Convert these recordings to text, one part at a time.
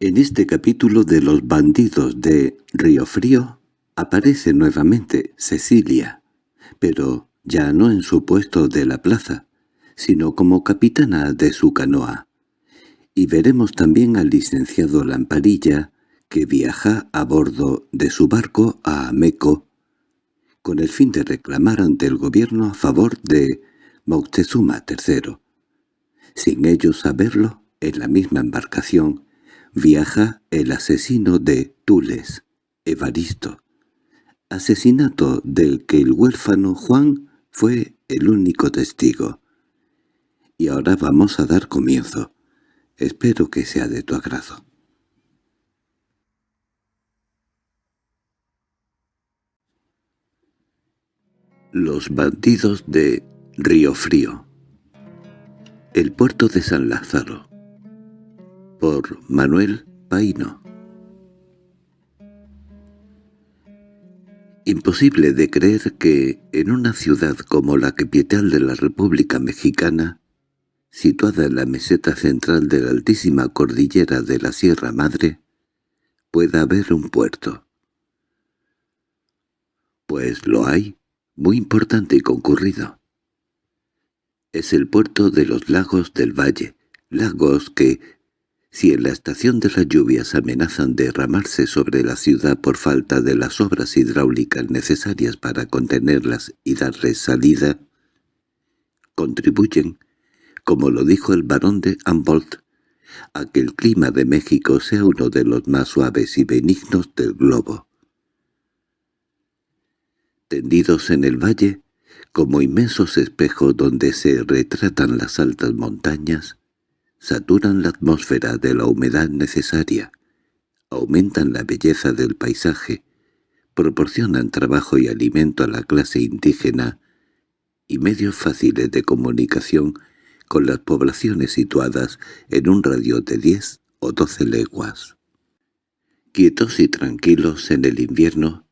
En este capítulo de los bandidos de Río Frío aparece nuevamente Cecilia, pero ya no en su puesto de la plaza, sino como capitana de su canoa. Y veremos también al licenciado Lamparilla, que viaja a bordo de su barco a Ameco, con el fin de reclamar ante el gobierno a favor de Moctezuma III. Sin ellos saberlo, en la misma embarcación, viaja el asesino de Tules, Evaristo, asesinato del que el huérfano Juan fue el único testigo. Y ahora vamos a dar comienzo. Espero que sea de tu agrado. Los bandidos de Río Frío El puerto de San Lázaro por Manuel Paino Imposible de creer que, en una ciudad como la capital de la República Mexicana, situada en la meseta central de la altísima cordillera de la Sierra Madre, pueda haber un puerto. Pues lo hay, muy importante y concurrido. Es el puerto de los lagos del valle, lagos que, si en la estación de las lluvias amenazan derramarse sobre la ciudad por falta de las obras hidráulicas necesarias para contenerlas y darles salida, contribuyen, como lo dijo el barón de Humboldt, a que el clima de México sea uno de los más suaves y benignos del globo. Tendidos en el valle, como inmensos espejos donde se retratan las altas montañas, saturan la atmósfera de la humedad necesaria, aumentan la belleza del paisaje, proporcionan trabajo y alimento a la clase indígena y medios fáciles de comunicación con las poblaciones situadas en un radio de diez o doce leguas. Quietos y tranquilos en el invierno,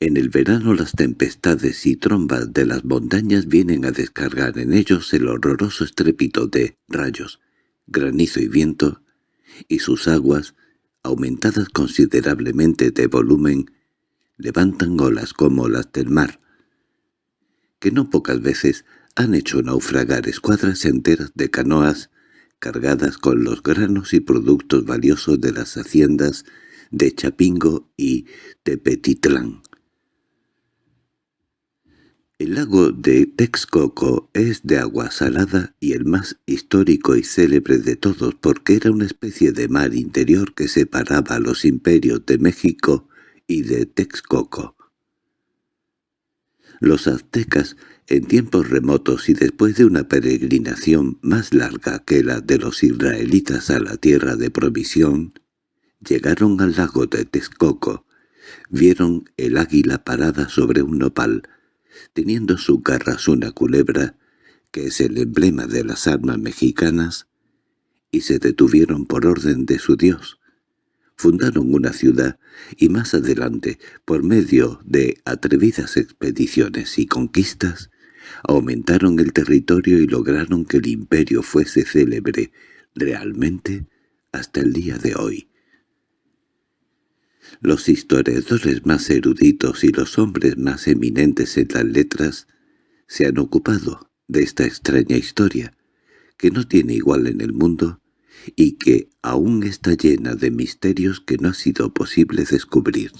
en el verano las tempestades y trombas de las montañas vienen a descargar en ellos el horroroso estrépito de rayos, granizo y viento, y sus aguas, aumentadas considerablemente de volumen, levantan olas como las del mar, que no pocas veces han hecho naufragar escuadras enteras de canoas cargadas con los granos y productos valiosos de las haciendas de Chapingo y Tepetitlán. El lago de Texcoco es de agua salada y el más histórico y célebre de todos porque era una especie de mar interior que separaba a los imperios de México y de Texcoco. Los aztecas, en tiempos remotos y después de una peregrinación más larga que la de los israelitas a la tierra de provisión, llegaron al lago de Texcoco, vieron el águila parada sobre un nopal, teniendo su garras una culebra, que es el emblema de las armas mexicanas, y se detuvieron por orden de su dios. Fundaron una ciudad y más adelante, por medio de atrevidas expediciones y conquistas, aumentaron el territorio y lograron que el imperio fuese célebre realmente hasta el día de hoy. Los historiadores más eruditos y los hombres más eminentes en las letras se han ocupado de esta extraña historia, que no tiene igual en el mundo y que aún está llena de misterios que no ha sido posible descubrir.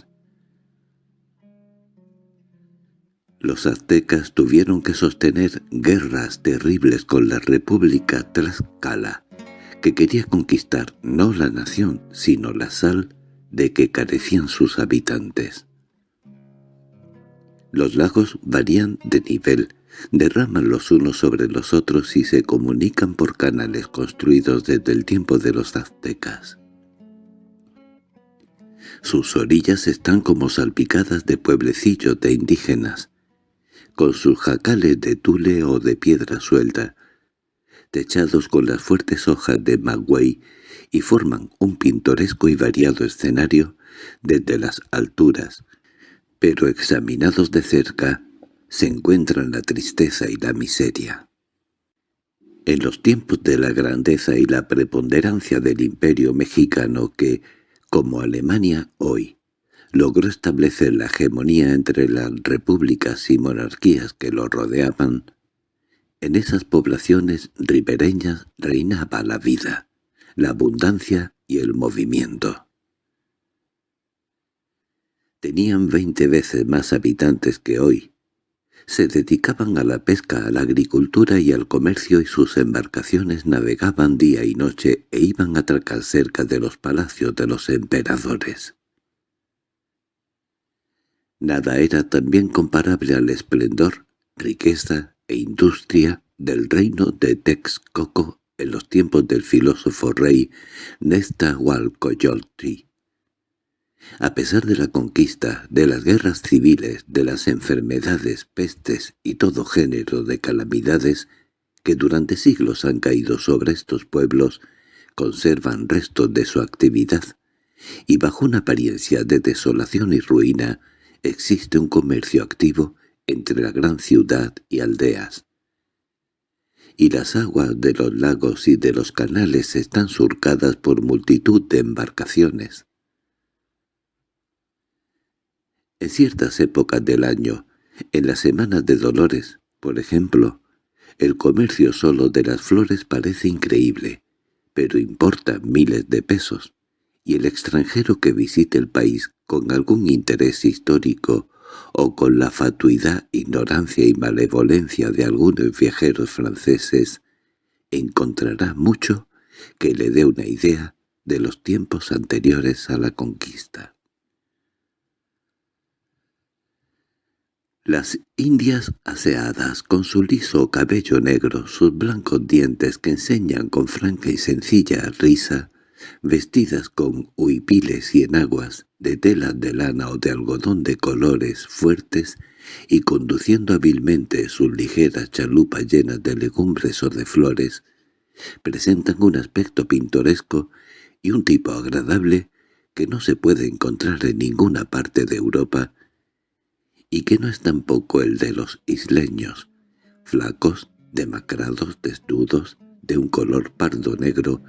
Los aztecas tuvieron que sostener guerras terribles con la República Tlaxcala, que quería conquistar no la nación, sino la sal de que carecían sus habitantes. Los lagos varían de nivel, derraman los unos sobre los otros y se comunican por canales construidos desde el tiempo de los aztecas. Sus orillas están como salpicadas de pueblecillos de indígenas, con sus jacales de tule o de piedra suelta, techados con las fuertes hojas de maguey y forman un pintoresco y variado escenario desde las alturas, pero examinados de cerca se encuentran la tristeza y la miseria. En los tiempos de la grandeza y la preponderancia del imperio mexicano que, como Alemania hoy, logró establecer la hegemonía entre las repúblicas y monarquías que lo rodeaban, en esas poblaciones ribereñas reinaba la vida, la abundancia y el movimiento. Tenían veinte veces más habitantes que hoy. Se dedicaban a la pesca, a la agricultura y al comercio y sus embarcaciones navegaban día y noche e iban a atracar cerca de los palacios de los emperadores. Nada era también comparable al esplendor, riqueza e industria del reino de Texcoco en los tiempos del filósofo rey Nestahualcoyotl. A pesar de la conquista, de las guerras civiles, de las enfermedades, pestes y todo género de calamidades que durante siglos han caído sobre estos pueblos, conservan restos de su actividad, y bajo una apariencia de desolación y ruina existe un comercio activo entre la gran ciudad y aldeas. Y las aguas de los lagos y de los canales están surcadas por multitud de embarcaciones. En ciertas épocas del año, en las semanas de Dolores, por ejemplo, el comercio solo de las flores parece increíble, pero importa miles de pesos, y el extranjero que visite el país con algún interés histórico o con la fatuidad, ignorancia y malevolencia de algunos viajeros franceses, encontrará mucho que le dé una idea de los tiempos anteriores a la conquista. Las indias aseadas, con su liso cabello negro, sus blancos dientes que enseñan con franca y sencilla risa, vestidas con huipiles y enaguas, de tela de lana o de algodón de colores fuertes, y conduciendo hábilmente sus ligeras chalupas llenas de legumbres o de flores, presentan un aspecto pintoresco y un tipo agradable que no se puede encontrar en ninguna parte de Europa, y que no es tampoco el de los isleños, flacos, demacrados, desnudos, de un color pardo-negro,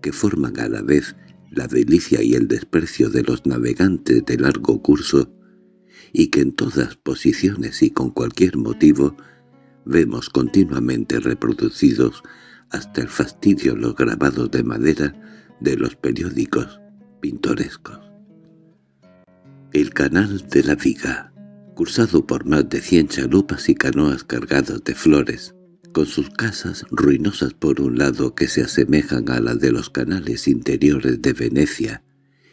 que forman a la vez la delicia y el desprecio de los navegantes de largo curso, y que en todas posiciones y con cualquier motivo vemos continuamente reproducidos hasta el fastidio los grabados de madera de los periódicos pintorescos. El canal de la Viga, cursado por más de cien chalupas y canoas cargadas de flores, con sus casas ruinosas por un lado que se asemejan a las de los canales interiores de Venecia,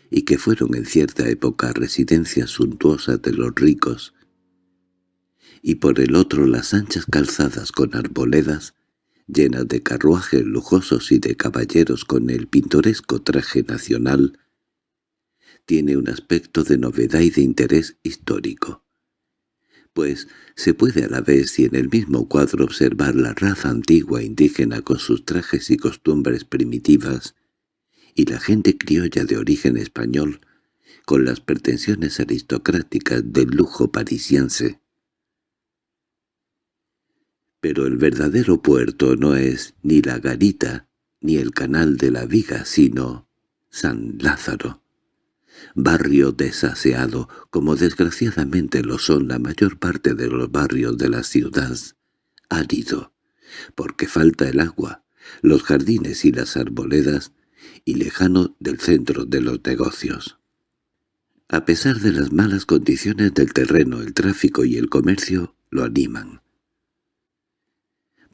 y que fueron en cierta época residencias suntuosas de los ricos, y por el otro las anchas calzadas con arboledas, llenas de carruajes lujosos y de caballeros con el pintoresco traje nacional, tiene un aspecto de novedad y de interés histórico pues se puede a la vez y en el mismo cuadro observar la raza antigua indígena con sus trajes y costumbres primitivas, y la gente criolla de origen español, con las pretensiones aristocráticas del lujo parisiense. Pero el verdadero puerto no es ni la garita ni el canal de la viga, sino San Lázaro barrio desaseado, como desgraciadamente lo son la mayor parte de los barrios de la ciudad, árido, porque falta el agua, los jardines y las arboledas, y lejano del centro de los negocios. A pesar de las malas condiciones del terreno, el tráfico y el comercio lo animan.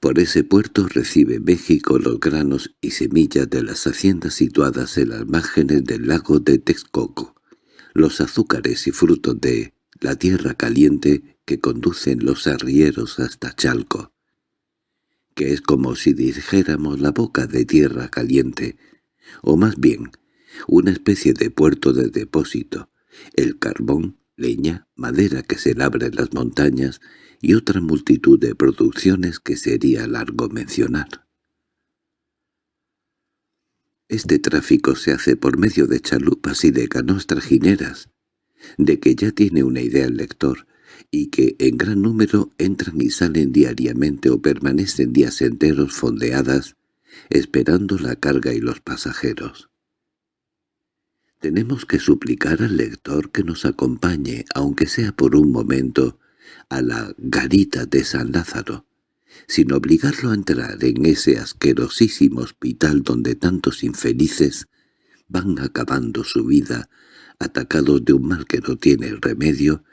Por ese puerto recibe México los granos y semillas de las haciendas situadas en las márgenes del lago de Texcoco, los azúcares y frutos de la tierra caliente que conducen los arrieros hasta Chalco, que es como si dijéramos la boca de tierra caliente, o más bien, una especie de puerto de depósito, el carbón, leña, madera que se labra en las montañas y otra multitud de producciones que sería largo mencionar. Este tráfico se hace por medio de chalupas y de canoas trajineras, de que ya tiene una idea el lector, y que en gran número entran y salen diariamente o permanecen días enteros fondeadas, esperando la carga y los pasajeros. Tenemos que suplicar al lector que nos acompañe, aunque sea por un momento, a la garita de San Lázaro, sin obligarlo a entrar en ese asquerosísimo hospital donde tantos infelices van acabando su vida, atacados de un mal que no tiene remedio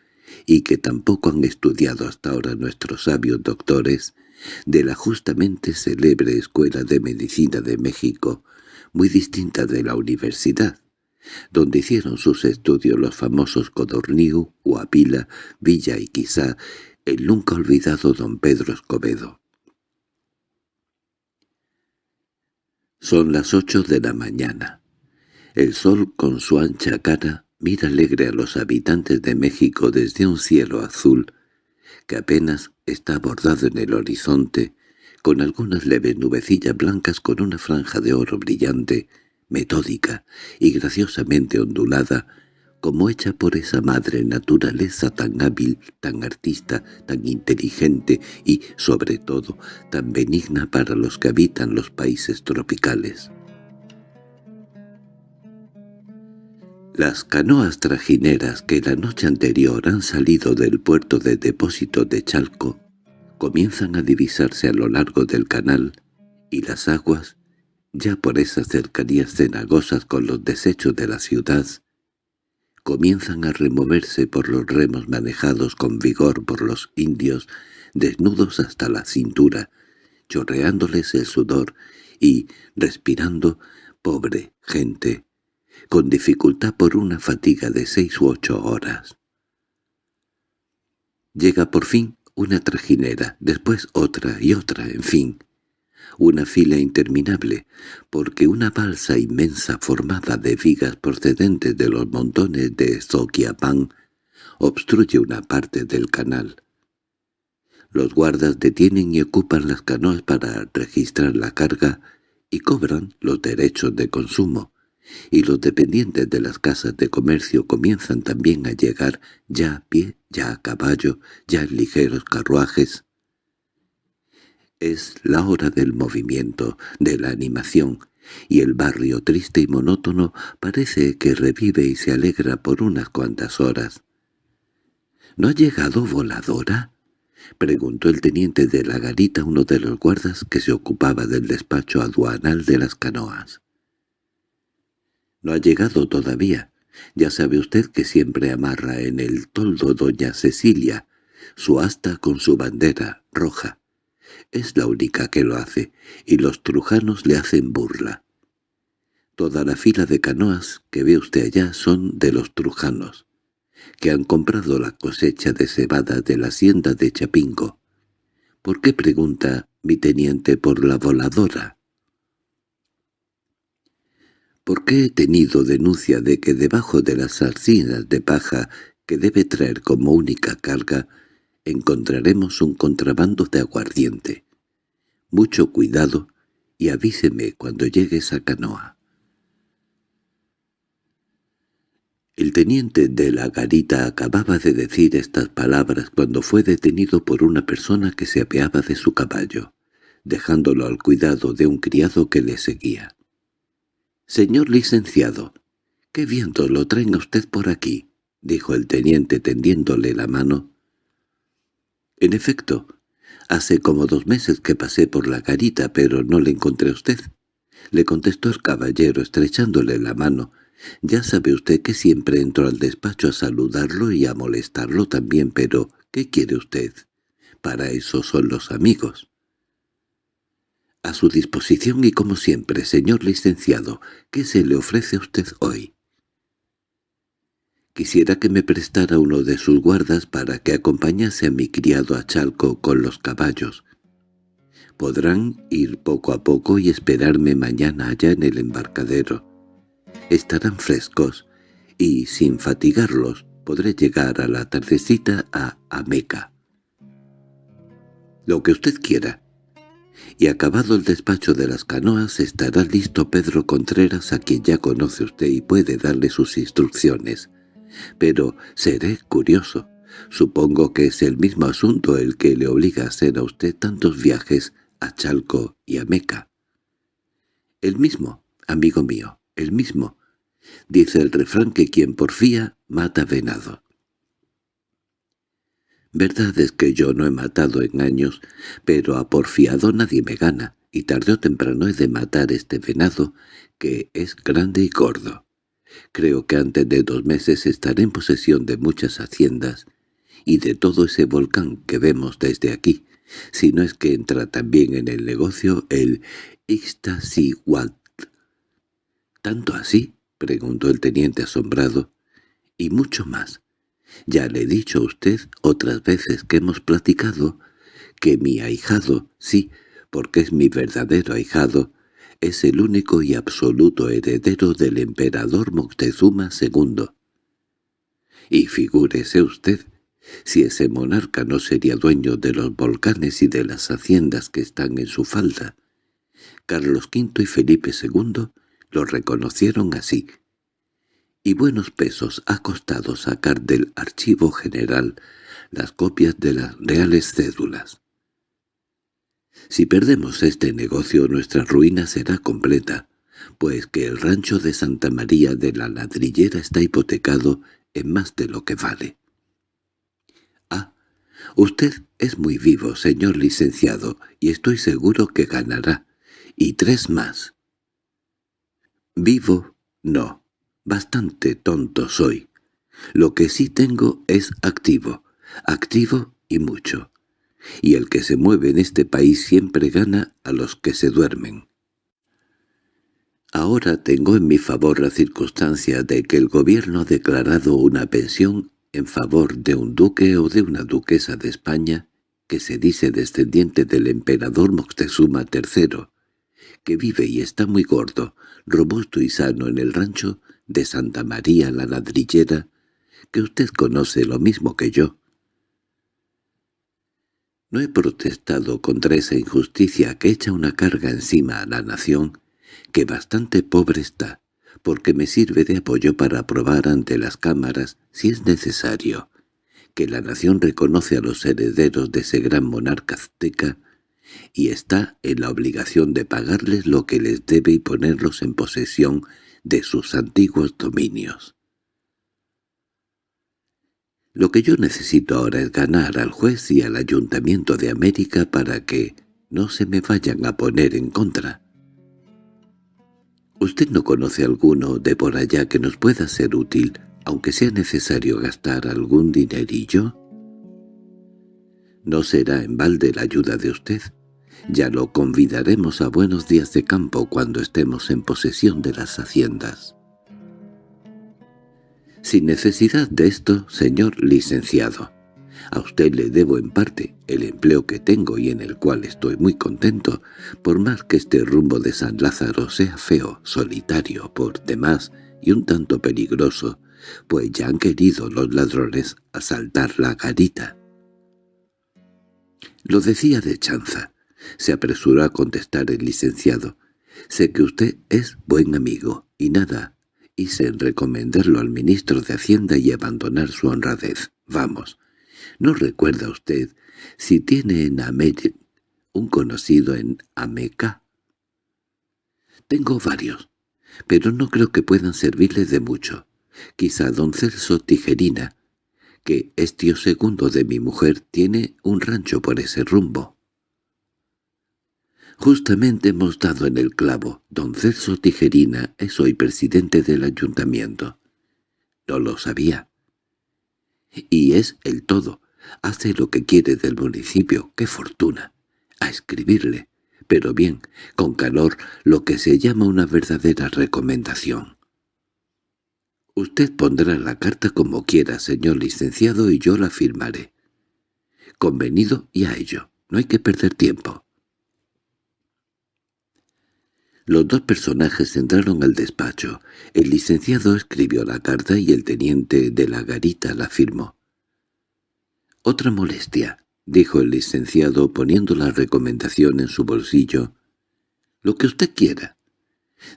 y que tampoco han estudiado hasta ahora nuestros sabios doctores de la justamente célebre Escuela de Medicina de México, muy distinta de la universidad, donde hicieron sus estudios los famosos Codorniu, Huapila, Villa y quizá el nunca olvidado don Pedro Escobedo. Son las ocho de la mañana. El sol con su ancha cara mira alegre a los habitantes de México desde un cielo azul que apenas está bordado en el horizonte, con algunas leves nubecillas blancas con una franja de oro brillante, metódica y graciosamente ondulada, como hecha por esa madre naturaleza tan hábil, tan artista, tan inteligente y, sobre todo, tan benigna para los que habitan los países tropicales. Las canoas trajineras que la noche anterior han salido del puerto de depósito de Chalco comienzan a divisarse a lo largo del canal y las aguas, ya por esas cercanías cenagosas con los desechos de la ciudad, comienzan a removerse por los remos manejados con vigor por los indios, desnudos hasta la cintura, chorreándoles el sudor y respirando, pobre gente, con dificultad por una fatiga de seis u ocho horas. Llega por fin una trajinera, después otra y otra, en fin, una fila interminable, porque una balsa inmensa formada de vigas procedentes de los montones de Zoquiapán obstruye una parte del canal. Los guardas detienen y ocupan las canoas para registrar la carga y cobran los derechos de consumo, y los dependientes de las casas de comercio comienzan también a llegar ya a pie, ya a caballo, ya en ligeros carruajes. Es la hora del movimiento, de la animación, y el barrio triste y monótono parece que revive y se alegra por unas cuantas horas. —¿No ha llegado voladora? —preguntó el teniente de la garita uno de los guardas que se ocupaba del despacho aduanal de las canoas. No ha llegado todavía. Ya sabe usted que siempre amarra en el toldo doña Cecilia, su asta con su bandera roja. Es la única que lo hace, y los trujanos le hacen burla. Toda la fila de canoas que ve usted allá son de los trujanos, que han comprado la cosecha de cebada de la hacienda de Chapingo. ¿Por qué pregunta mi teniente por la voladora? qué he tenido denuncia de que debajo de las arcinas de paja que debe traer como única carga encontraremos un contrabando de aguardiente. Mucho cuidado y avíseme cuando llegue esa canoa. El teniente de la garita acababa de decir estas palabras cuando fue detenido por una persona que se apeaba de su caballo, dejándolo al cuidado de un criado que le seguía. «Señor licenciado, qué viento lo traen a usted por aquí», dijo el teniente tendiéndole la mano. «En efecto, hace como dos meses que pasé por la garita, pero no le encontré a usted», le contestó el caballero estrechándole la mano. «Ya sabe usted que siempre entro al despacho a saludarlo y a molestarlo también, pero ¿qué quiere usted? Para eso son los amigos». A su disposición y como siempre, señor licenciado, ¿qué se le ofrece a usted hoy? Quisiera que me prestara uno de sus guardas para que acompañase a mi criado a Chalco con los caballos. Podrán ir poco a poco y esperarme mañana allá en el embarcadero. Estarán frescos, y sin fatigarlos podré llegar a la tardecita a Ameca. Lo que usted quiera y acabado el despacho de las canoas estará listo Pedro Contreras a quien ya conoce usted y puede darle sus instrucciones. Pero seré curioso. Supongo que es el mismo asunto el que le obliga a hacer a usted tantos viajes a Chalco y a Meca. El mismo, amigo mío, el mismo. Dice el refrán que quien porfía mata venado. Verdad es que yo no he matado en años, pero a porfiado nadie me gana, y tarde o temprano he de matar este venado, que es grande y gordo. Creo que antes de dos meses estaré en posesión de muchas haciendas y de todo ese volcán que vemos desde aquí, si no es que entra también en el negocio el Ixtaccíhuatl. —¿Tanto así? —preguntó el teniente asombrado. —Y mucho más. Ya le he dicho a usted otras veces que hemos platicado que mi ahijado, sí, porque es mi verdadero ahijado, es el único y absoluto heredero del emperador Moctezuma II. Y figúrese usted, si ese monarca no sería dueño de los volcanes y de las haciendas que están en su falda. Carlos V y Felipe II lo reconocieron así, y buenos pesos ha costado sacar del archivo general las copias de las reales cédulas. Si perdemos este negocio nuestra ruina será completa, pues que el rancho de Santa María de la Ladrillera está hipotecado en más de lo que vale. Ah, usted es muy vivo, señor licenciado, y estoy seguro que ganará, y tres más. Vivo, no, bastante tonto soy. Lo que sí tengo es activo, activo y mucho y el que se mueve en este país siempre gana a los que se duermen. Ahora tengo en mi favor la circunstancia de que el gobierno ha declarado una pensión en favor de un duque o de una duquesa de España que se dice descendiente del emperador Moctezuma III, que vive y está muy gordo, robusto y sano en el rancho de Santa María la Ladrillera, que usted conoce lo mismo que yo. No he protestado contra esa injusticia que echa una carga encima a la nación, que bastante pobre está, porque me sirve de apoyo para probar ante las cámaras, si es necesario, que la nación reconoce a los herederos de ese gran monarca azteca y está en la obligación de pagarles lo que les debe y ponerlos en posesión de sus antiguos dominios. Lo que yo necesito ahora es ganar al juez y al Ayuntamiento de América para que no se me vayan a poner en contra. ¿Usted no conoce alguno de por allá que nos pueda ser útil, aunque sea necesario gastar algún dinerillo? No será en balde la ayuda de usted. Ya lo convidaremos a buenos días de campo cuando estemos en posesión de las haciendas. Sin necesidad de esto, señor licenciado. A usted le debo en parte el empleo que tengo y en el cual estoy muy contento, por más que este rumbo de San Lázaro sea feo, solitario, por demás y un tanto peligroso, pues ya han querido los ladrones asaltar la garita. Lo decía de chanza. Se apresuró a contestar el licenciado. Sé que usted es buen amigo, y nada, hice en recomendarlo al ministro de Hacienda y abandonar su honradez. Vamos, ¿no recuerda usted si tiene en América un conocido en Ameca? Tengo varios, pero no creo que puedan servirle de mucho. Quizá don Celso Tijerina, que es tío segundo de mi mujer, tiene un rancho por ese rumbo. Justamente hemos dado en el clavo. Don Celso Tijerina es hoy presidente del ayuntamiento. No lo sabía. Y es el todo. Hace lo que quiere del municipio. ¡Qué fortuna! A escribirle. Pero bien, con calor, lo que se llama una verdadera recomendación. Usted pondrá la carta como quiera, señor licenciado, y yo la firmaré. Convenido y a ello. No hay que perder tiempo. Los dos personajes entraron al despacho. El licenciado escribió la carta y el teniente de la garita la firmó. «Otra molestia», dijo el licenciado poniendo la recomendación en su bolsillo. «Lo que usted quiera.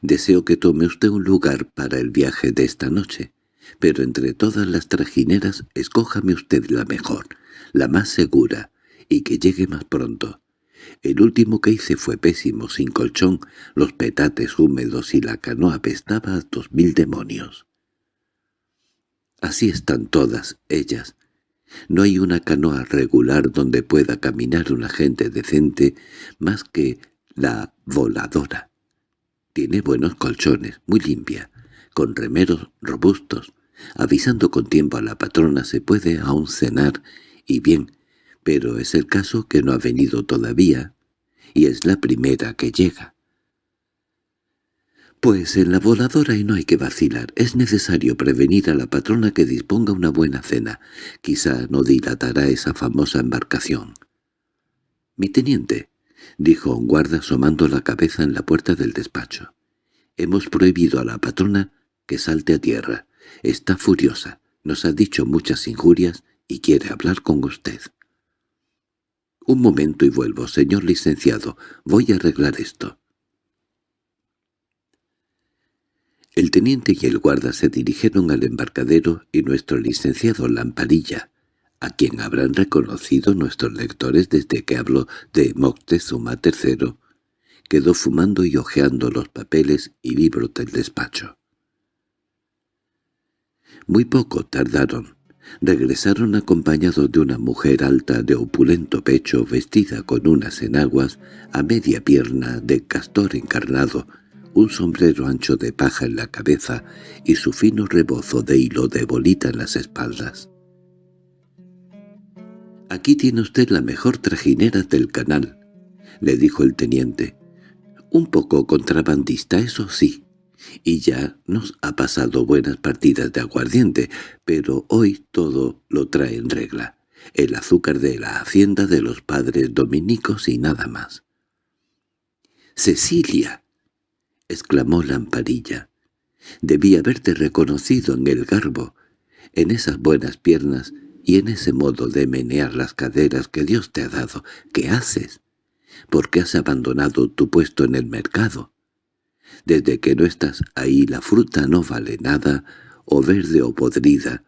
Deseo que tome usted un lugar para el viaje de esta noche. Pero entre todas las trajineras, escójame usted la mejor, la más segura, y que llegue más pronto. El último que hice fue pésimo, sin colchón, los petates húmedos y la canoa apestaba a dos mil demonios. Así están todas ellas. No hay una canoa regular donde pueda caminar una gente decente más que la voladora. Tiene buenos colchones, muy limpia, con remeros robustos. Avisando con tiempo a la patrona se puede aún cenar, y bien, pero es el caso que no ha venido todavía, y es la primera que llega. Pues en la voladora y no hay que vacilar. Es necesario prevenir a la patrona que disponga una buena cena. Quizá no dilatará esa famosa embarcación. —Mi teniente —dijo un guarda asomando la cabeza en la puerta del despacho—, hemos prohibido a la patrona que salte a tierra. Está furiosa, nos ha dicho muchas injurias y quiere hablar con usted. —Un momento y vuelvo, señor licenciado. Voy a arreglar esto. El teniente y el guarda se dirigieron al embarcadero y nuestro licenciado Lamparilla, a quien habrán reconocido nuestros lectores desde que hablo de Moctezuma III, quedó fumando y hojeando los papeles y libros del despacho. Muy poco tardaron. Regresaron acompañados de una mujer alta de opulento pecho vestida con unas enaguas a media pierna de castor encarnado, un sombrero ancho de paja en la cabeza y su fino rebozo de hilo de bolita en las espaldas. «Aquí tiene usted la mejor trajinera del canal», le dijo el teniente. «Un poco contrabandista, eso sí, y ya nos ha pasado buenas partidas de aguardiente, pero hoy todo lo trae en regla. El azúcar de la hacienda de los padres dominicos y nada más. —¡Cecilia! —exclamó Lamparilla. —Debí haberte reconocido en el garbo, en esas buenas piernas y en ese modo de menear las caderas que Dios te ha dado. ¿Qué haces? ¿Por qué has abandonado tu puesto en el mercado? Desde que no estás ahí la fruta no vale nada, o verde o podrida.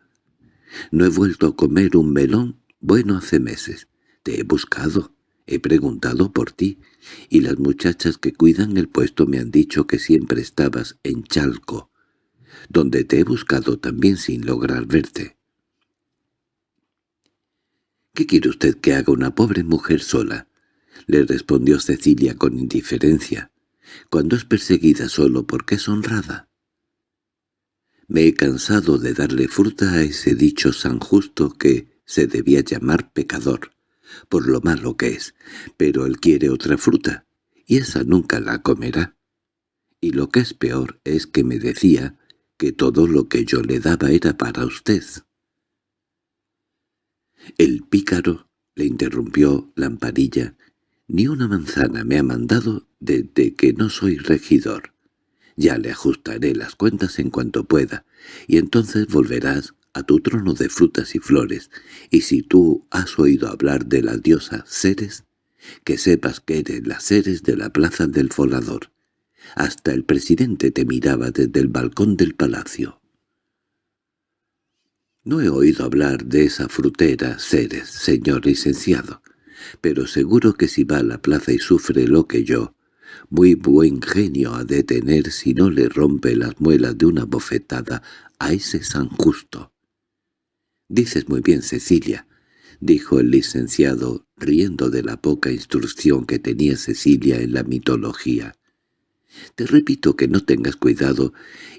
No he vuelto a comer un melón bueno hace meses. Te he buscado, he preguntado por ti, y las muchachas que cuidan el puesto me han dicho que siempre estabas en Chalco, donde te he buscado también sin lograr verte. —¿Qué quiere usted que haga una pobre mujer sola? —le respondió Cecilia con indiferencia cuando es perseguida solo porque es honrada. Me he cansado de darle fruta a ese dicho san justo que se debía llamar pecador, por lo malo que es, pero él quiere otra fruta, y esa nunca la comerá. Y lo que es peor es que me decía que todo lo que yo le daba era para usted. El pícaro, le interrumpió Lamparilla, ni una manzana me ha mandado desde que no soy regidor. Ya le ajustaré las cuentas en cuanto pueda, y entonces volverás a tu trono de frutas y flores, y si tú has oído hablar de la diosa Ceres, que sepas que eres la Ceres de la plaza del volador. Hasta el presidente te miraba desde el balcón del palacio. No he oído hablar de esa frutera Ceres, señor licenciado, pero seguro que si va a la plaza y sufre lo que yo, muy buen genio ha de tener si no le rompe las muelas de una bofetada a ese San Justo. —Dices muy bien, Cecilia —dijo el licenciado, riendo de la poca instrucción que tenía Cecilia en la mitología. Te repito que no tengas cuidado,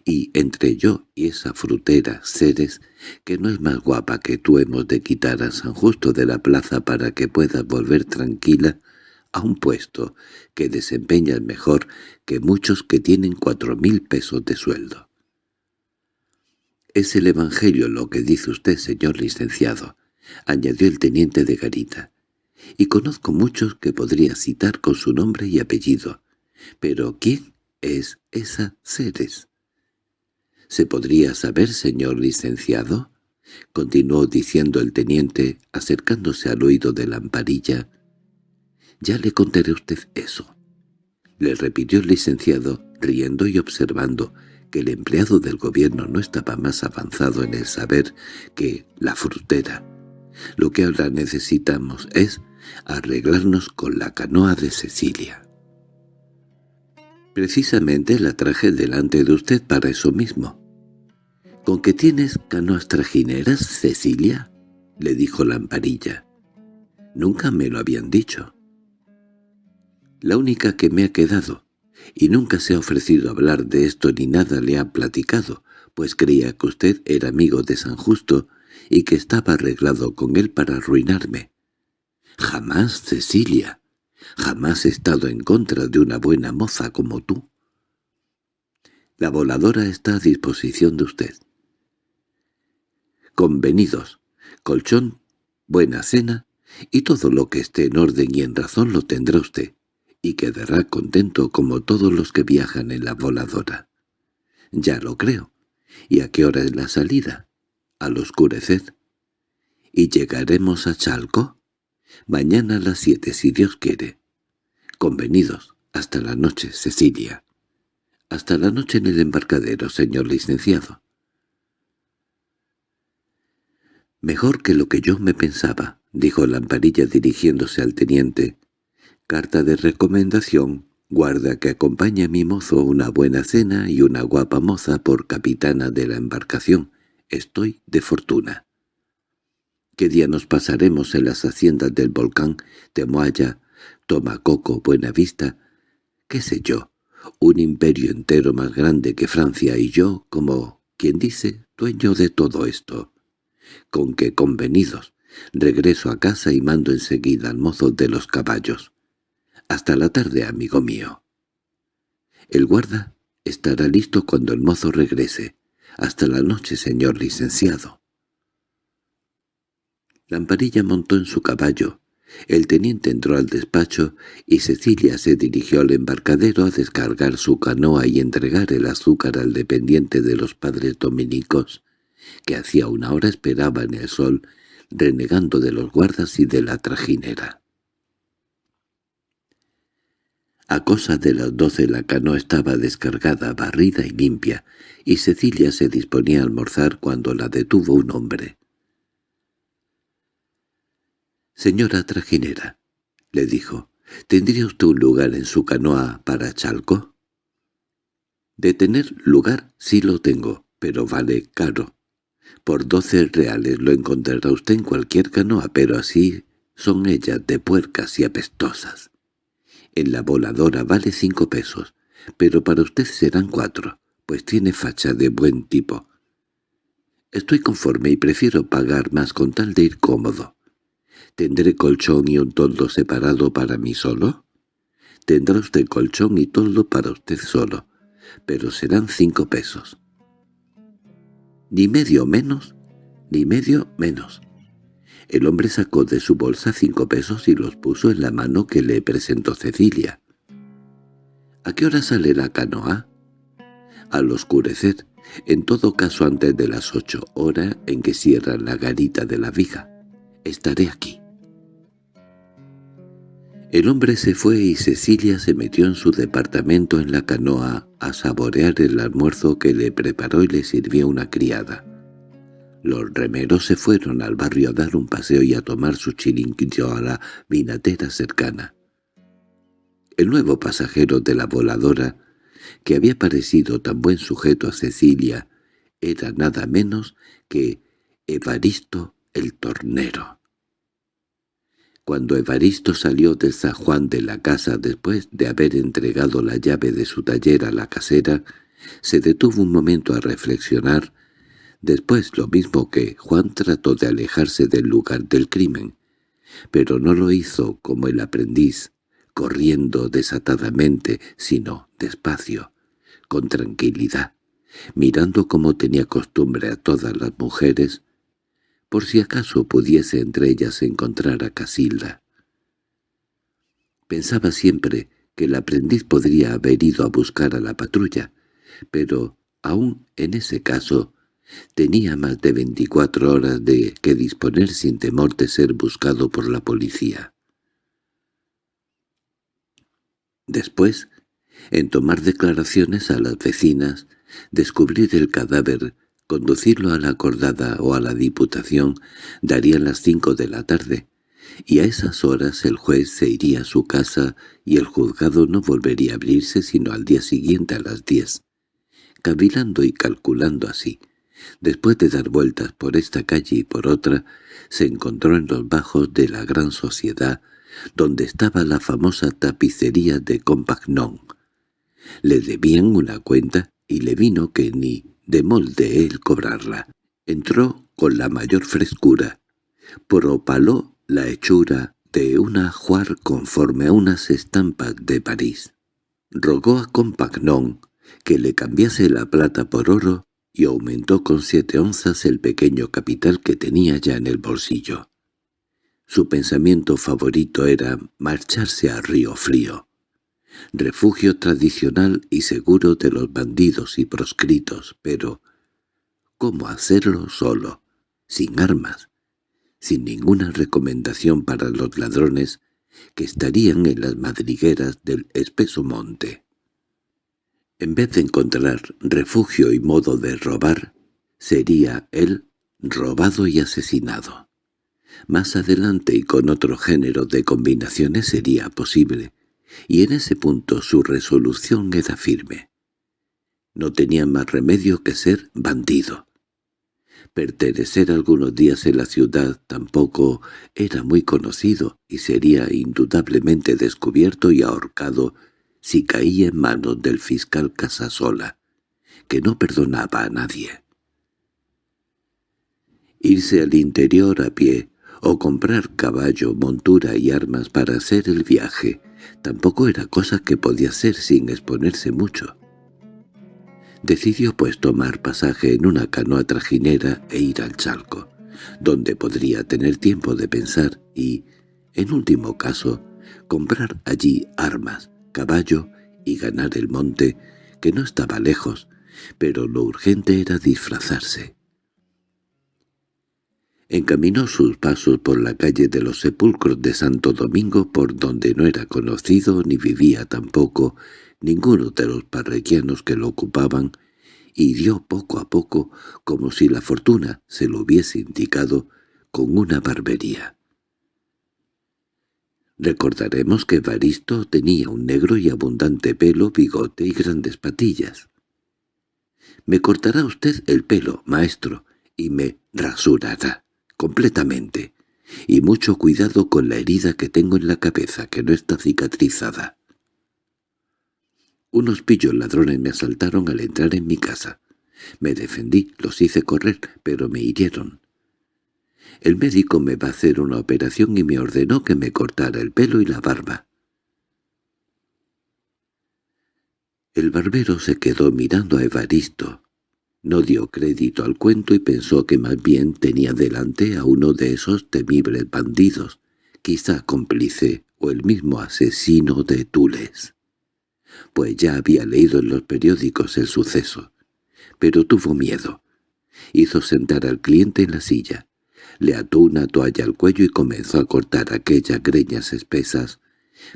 y entre yo y esa frutera Ceres, que no es más guapa que tú, hemos de quitar a San Justo de la plaza para que puedas volver tranquila a un puesto que desempeñas mejor que muchos que tienen cuatro mil pesos de sueldo. —Es el Evangelio lo que dice usted, señor licenciado —añadió el teniente de Garita—, y conozco muchos que podría citar con su nombre y apellido. Pero ¿quién es esa Ceres? —¿Se podría saber, señor licenciado? —continuó diciendo el teniente, acercándose al oído de la amparilla. —Ya le contaré a usted eso —le repitió el licenciado, riendo y observando que el empleado del gobierno no estaba más avanzado en el saber que la frutera. Lo que ahora necesitamos es arreglarnos con la canoa de Cecilia. Precisamente la traje delante de usted para eso mismo. —¿Con qué tienes canoas trajineras, Cecilia? —le dijo Lamparilla. Nunca me lo habían dicho. La única que me ha quedado, y nunca se ha ofrecido hablar de esto ni nada le ha platicado, pues creía que usted era amigo de San Justo y que estaba arreglado con él para arruinarme. Jamás, Cecilia, jamás he estado en contra de una buena moza como tú. La voladora está a disposición de usted. Convenidos, colchón, buena cena, y todo lo que esté en orden y en razón lo tendrá usted, y quedará contento como todos los que viajan en la voladora. Ya lo creo. ¿Y a qué hora es la salida? Al oscurecer. ¿Y llegaremos a Chalco? Mañana a las siete, si Dios quiere. Convenidos. Hasta la noche, Cecilia. Hasta la noche en el embarcadero, señor licenciado. Mejor que lo que yo me pensaba, dijo Lamparilla dirigiéndose al teniente. Carta de recomendación, guarda que acompañe a mi mozo una buena cena y una guapa moza por capitana de la embarcación. Estoy de fortuna. ¿Qué día nos pasaremos en las haciendas del volcán, Temoaya, Tomacoco, Buenavista? ¿Qué sé yo? Un imperio entero más grande que Francia y yo, como, quien dice, dueño de todo esto. Con que convenidos, regreso a casa y mando enseguida al mozo de los caballos. Hasta la tarde, amigo mío. El guarda estará listo cuando el mozo regrese. Hasta la noche, señor licenciado. Lamparilla montó en su caballo. El teniente entró al despacho y Cecilia se dirigió al embarcadero a descargar su canoa y entregar el azúcar al dependiente de los padres dominicos, que hacía una hora esperaba en el sol, renegando de los guardas y de la trajinera. A cosa de las doce la canoa estaba descargada, barrida y limpia, y Cecilia se disponía a almorzar cuando la detuvo un hombre. «Señora trajinera», le dijo, «¿tendría usted un lugar en su canoa para Chalco?» «De tener lugar sí lo tengo, pero vale caro. Por doce reales lo encontrará usted en cualquier canoa, pero así son ellas de puercas y apestosas. En la voladora vale cinco pesos, pero para usted serán cuatro, pues tiene facha de buen tipo. Estoy conforme y prefiero pagar más con tal de ir cómodo. ¿Tendré colchón y un toldo separado para mí solo? Tendrá usted colchón y toldo para usted solo, pero serán cinco pesos. Ni medio menos, ni medio menos. El hombre sacó de su bolsa cinco pesos y los puso en la mano que le presentó Cecilia. —¿A qué hora sale la canoa? —Al oscurecer, en todo caso antes de las ocho, hora en que cierran la garita de la viga. Estaré aquí. El hombre se fue y Cecilia se metió en su departamento en la canoa a saborear el almuerzo que le preparó y le sirvió una criada. Los remeros se fueron al barrio a dar un paseo y a tomar su chiringuito a la vinatera cercana. El nuevo pasajero de la voladora, que había parecido tan buen sujeto a Cecilia, era nada menos que Evaristo el tornero. Cuando Evaristo salió de San Juan de la casa después de haber entregado la llave de su taller a la casera, se detuvo un momento a reflexionar. Después lo mismo que Juan trató de alejarse del lugar del crimen, pero no lo hizo como el aprendiz, corriendo desatadamente, sino despacio, con tranquilidad, mirando como tenía costumbre a todas las mujeres, por si acaso pudiese entre ellas encontrar a Casilda. Pensaba siempre que el aprendiz podría haber ido a buscar a la patrulla, pero aún en ese caso tenía más de veinticuatro horas de que disponer sin temor de ser buscado por la policía. Después, en tomar declaraciones a las vecinas, descubrir el cadáver, conducirlo a la acordada o a la diputación, darían las cinco de la tarde, y a esas horas el juez se iría a su casa y el juzgado no volvería a abrirse sino al día siguiente a las diez. Cavilando y calculando así, después de dar vueltas por esta calle y por otra, se encontró en los bajos de la gran sociedad, donde estaba la famosa tapicería de Compagnon. Le debían una cuenta y le vino que ni de molde él cobrarla. Entró con la mayor frescura, propaló la hechura de una ajuar conforme a unas estampas de París. Rogó a Compagnon que le cambiase la plata por oro y aumentó con siete onzas el pequeño capital que tenía ya en el bolsillo. Su pensamiento favorito era marcharse a Río Frío, refugio tradicional y seguro de los bandidos y proscritos, pero ¿cómo hacerlo solo, sin armas, sin ninguna recomendación para los ladrones que estarían en las madrigueras del espeso monte? En vez de encontrar refugio y modo de robar, sería él robado y asesinado. Más adelante y con otro género de combinaciones sería posible, y en ese punto su resolución era firme. No tenía más remedio que ser bandido. Pertenecer algunos días en la ciudad tampoco era muy conocido y sería indudablemente descubierto y ahorcado si caía en manos del fiscal Casasola, que no perdonaba a nadie. Irse al interior a pie o comprar caballo, montura y armas para hacer el viaje tampoco era cosa que podía hacer sin exponerse mucho. Decidió pues tomar pasaje en una canoa trajinera e ir al Chalco, donde podría tener tiempo de pensar y, en último caso, comprar allí armas, caballo y ganar el monte, que no estaba lejos, pero lo urgente era disfrazarse. Encaminó sus pasos por la calle de los sepulcros de Santo Domingo por donde no era conocido ni vivía tampoco ninguno de los parroquianos que lo ocupaban, y dio poco a poco, como si la fortuna se lo hubiese indicado, con una barbería. Recordaremos que Baristo tenía un negro y abundante pelo, bigote y grandes patillas. «Me cortará usted el pelo, maestro, y me rasurará, completamente, y mucho cuidado con la herida que tengo en la cabeza, que no está cicatrizada». Unos pillos ladrones me asaltaron al entrar en mi casa. Me defendí, los hice correr, pero me hirieron. El médico me va a hacer una operación y me ordenó que me cortara el pelo y la barba. El barbero se quedó mirando a Evaristo. No dio crédito al cuento y pensó que más bien tenía delante a uno de esos temibles bandidos, quizá cómplice o el mismo asesino de Tules. Pues ya había leído en los periódicos el suceso. Pero tuvo miedo. Hizo sentar al cliente en la silla le ató una toalla al cuello y comenzó a cortar aquellas greñas espesas,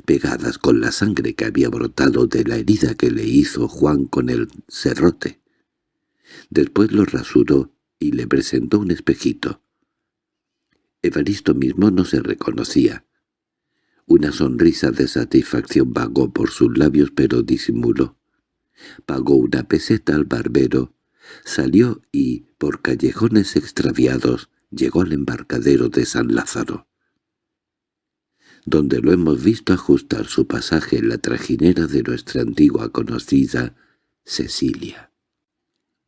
pegadas con la sangre que había brotado de la herida que le hizo Juan con el serrote. Después lo rasuró y le presentó un espejito. Evaristo mismo no se reconocía. Una sonrisa de satisfacción vagó por sus labios pero disimuló. Pagó una peseta al barbero, salió y, por callejones extraviados, llegó al embarcadero de San Lázaro, donde lo hemos visto ajustar su pasaje en la trajinera de nuestra antigua conocida Cecilia.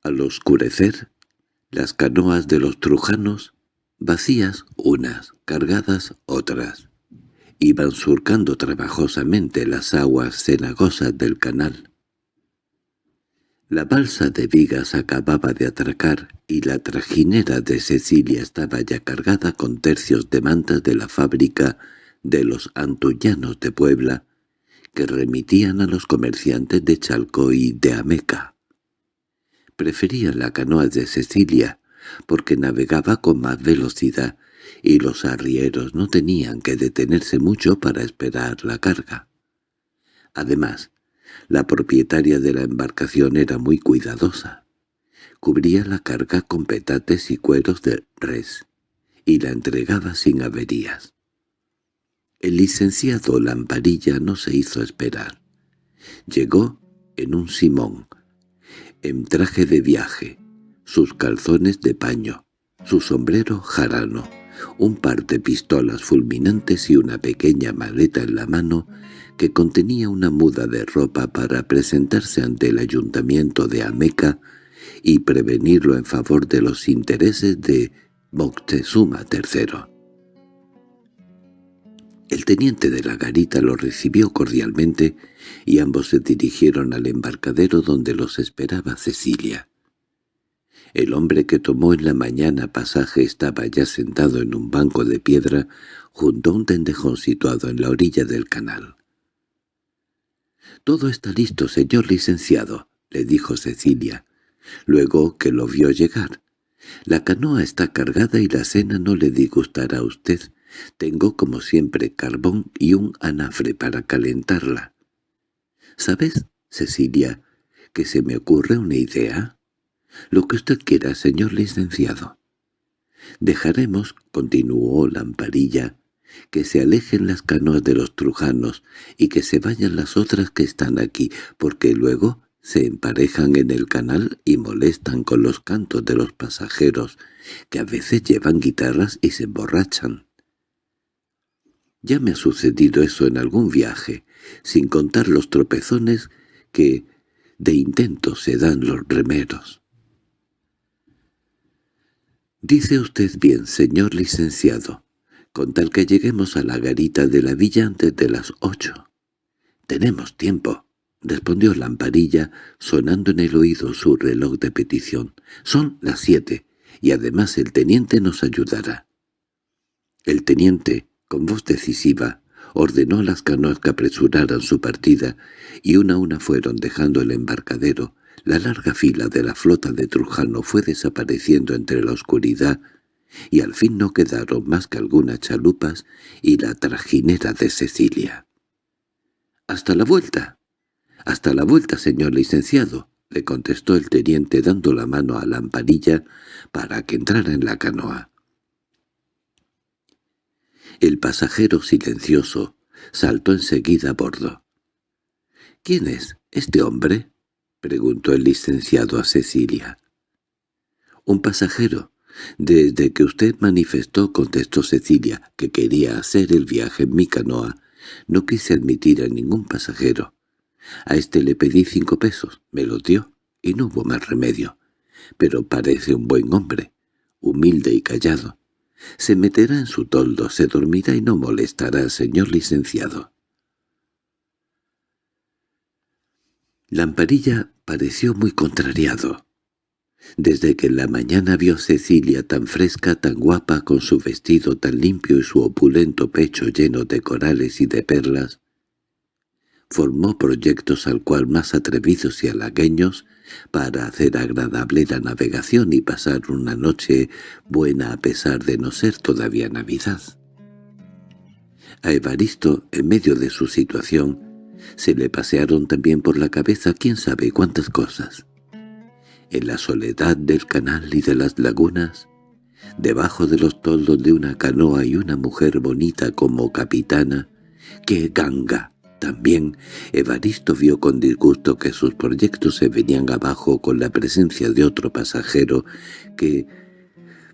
Al oscurecer, las canoas de los trujanos, vacías unas, cargadas otras, iban surcando trabajosamente las aguas cenagosas del canal. La balsa de vigas acababa de atracar y la trajinera de Cecilia estaba ya cargada con tercios de mantas de la fábrica de los antullanos de Puebla, que remitían a los comerciantes de Chalco y de Ameca. Prefería la canoa de Cecilia, porque navegaba con más velocidad, y los arrieros no tenían que detenerse mucho para esperar la carga. Además, La propietaria de la embarcación era muy cuidadosa. Cubría la carga con petates y cueros de res, y la entregaba sin averías. El licenciado Lamparilla no se hizo esperar. Llegó en un simón, en traje de viaje, sus calzones de paño, su sombrero jarano, un par de pistolas fulminantes y una pequeña maleta en la mano que contenía una muda de ropa para presentarse ante el ayuntamiento de Ameca y prevenirlo en favor de los intereses de Moctezuma III. El teniente de la garita lo recibió cordialmente y ambos se dirigieron al embarcadero donde los esperaba Cecilia. El hombre que tomó en la mañana pasaje estaba ya sentado en un banco de piedra junto a un tendejón situado en la orilla del canal. «Todo está listo, señor licenciado», le dijo Cecilia, luego que lo vio llegar. «La canoa está cargada y la cena no le disgustará a usted. Tengo, como siempre, carbón y un anafre para calentarla». «¿Sabes, Cecilia, que se me ocurre una idea?» «Lo que usted quiera, señor licenciado». «Dejaremos», continuó Lamparilla, «que se alejen las canoas de los trujanos y que se vayan las otras que están aquí, porque luego se emparejan en el canal y molestan con los cantos de los pasajeros, que a veces llevan guitarras y se emborrachan. Ya me ha sucedido eso en algún viaje, sin contar los tropezones que de intento se dan los remeros. Dice usted bien, señor licenciado, con tal que lleguemos a la garita de la villa antes de las ocho. Tenemos tiempo, respondió Lamparilla, sonando en el oído su reloj de petición. Son las siete, y además el teniente nos ayudará. El teniente, con voz decisiva, ordenó a las canoas que apresuraran su partida, y una a una fueron dejando el embarcadero, la larga fila de la flota de Trujano fue desapareciendo entre la oscuridad y al fin no quedaron más que algunas chalupas y la trajinera de Cecilia. —¡Hasta la vuelta! —Hasta la vuelta, señor licenciado —le contestó el teniente dando la mano a Lamparilla para que entrara en la canoa. El pasajero silencioso saltó enseguida a bordo. —¿Quién es este hombre? —preguntó el licenciado a Cecilia. —Un pasajero. Desde que usted manifestó, contestó Cecilia, que quería hacer el viaje en mi canoa, no quise admitir a ningún pasajero. A este le pedí cinco pesos, me los dio, y no hubo más remedio. Pero parece un buen hombre, humilde y callado. Se meterá en su toldo, se dormirá y no molestará señor licenciado. Lamparilla pareció muy contrariado. Desde que en la mañana vio Cecilia tan fresca, tan guapa, con su vestido tan limpio y su opulento pecho lleno de corales y de perlas, formó proyectos al cual más atrevidos y halagueños para hacer agradable la navegación y pasar una noche buena a pesar de no ser todavía Navidad. A Evaristo, en medio de su situación, se le pasearon también por la cabeza quién sabe cuántas cosas. En la soledad del canal y de las lagunas, debajo de los toldos de una canoa y una mujer bonita como capitana, que ganga. También Evaristo vio con disgusto que sus proyectos se venían abajo con la presencia de otro pasajero que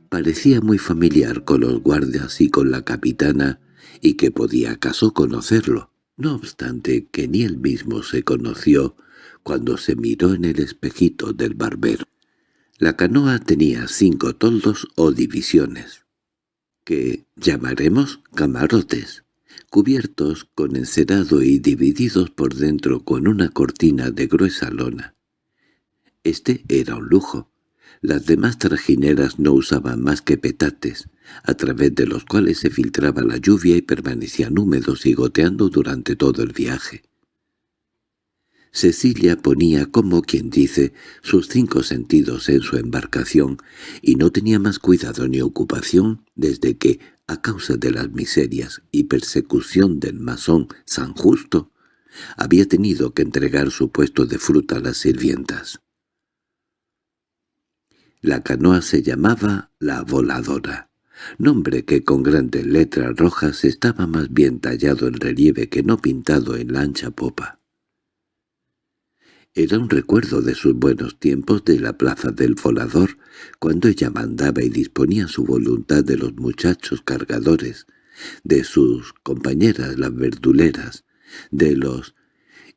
parecía muy familiar con los guardias y con la capitana y que podía acaso conocerlo no obstante que ni él mismo se conoció cuando se miró en el espejito del barbero. La canoa tenía cinco toldos o divisiones, que llamaremos camarotes, cubiertos con encerado y divididos por dentro con una cortina de gruesa lona. Este era un lujo. Las demás trajineras no usaban más que petates, a través de los cuales se filtraba la lluvia y permanecían húmedos y goteando durante todo el viaje. Cecilia ponía, como quien dice, sus cinco sentidos en su embarcación y no tenía más cuidado ni ocupación desde que, a causa de las miserias y persecución del masón San Justo, había tenido que entregar su puesto de fruta a las sirvientas. La canoa se llamaba La Voladora, nombre que con grandes letras rojas estaba más bien tallado en relieve que no pintado en la ancha popa. Era un recuerdo de sus buenos tiempos de la plaza del volador, cuando ella mandaba y disponía su voluntad de los muchachos cargadores, de sus compañeras las verduleras, de los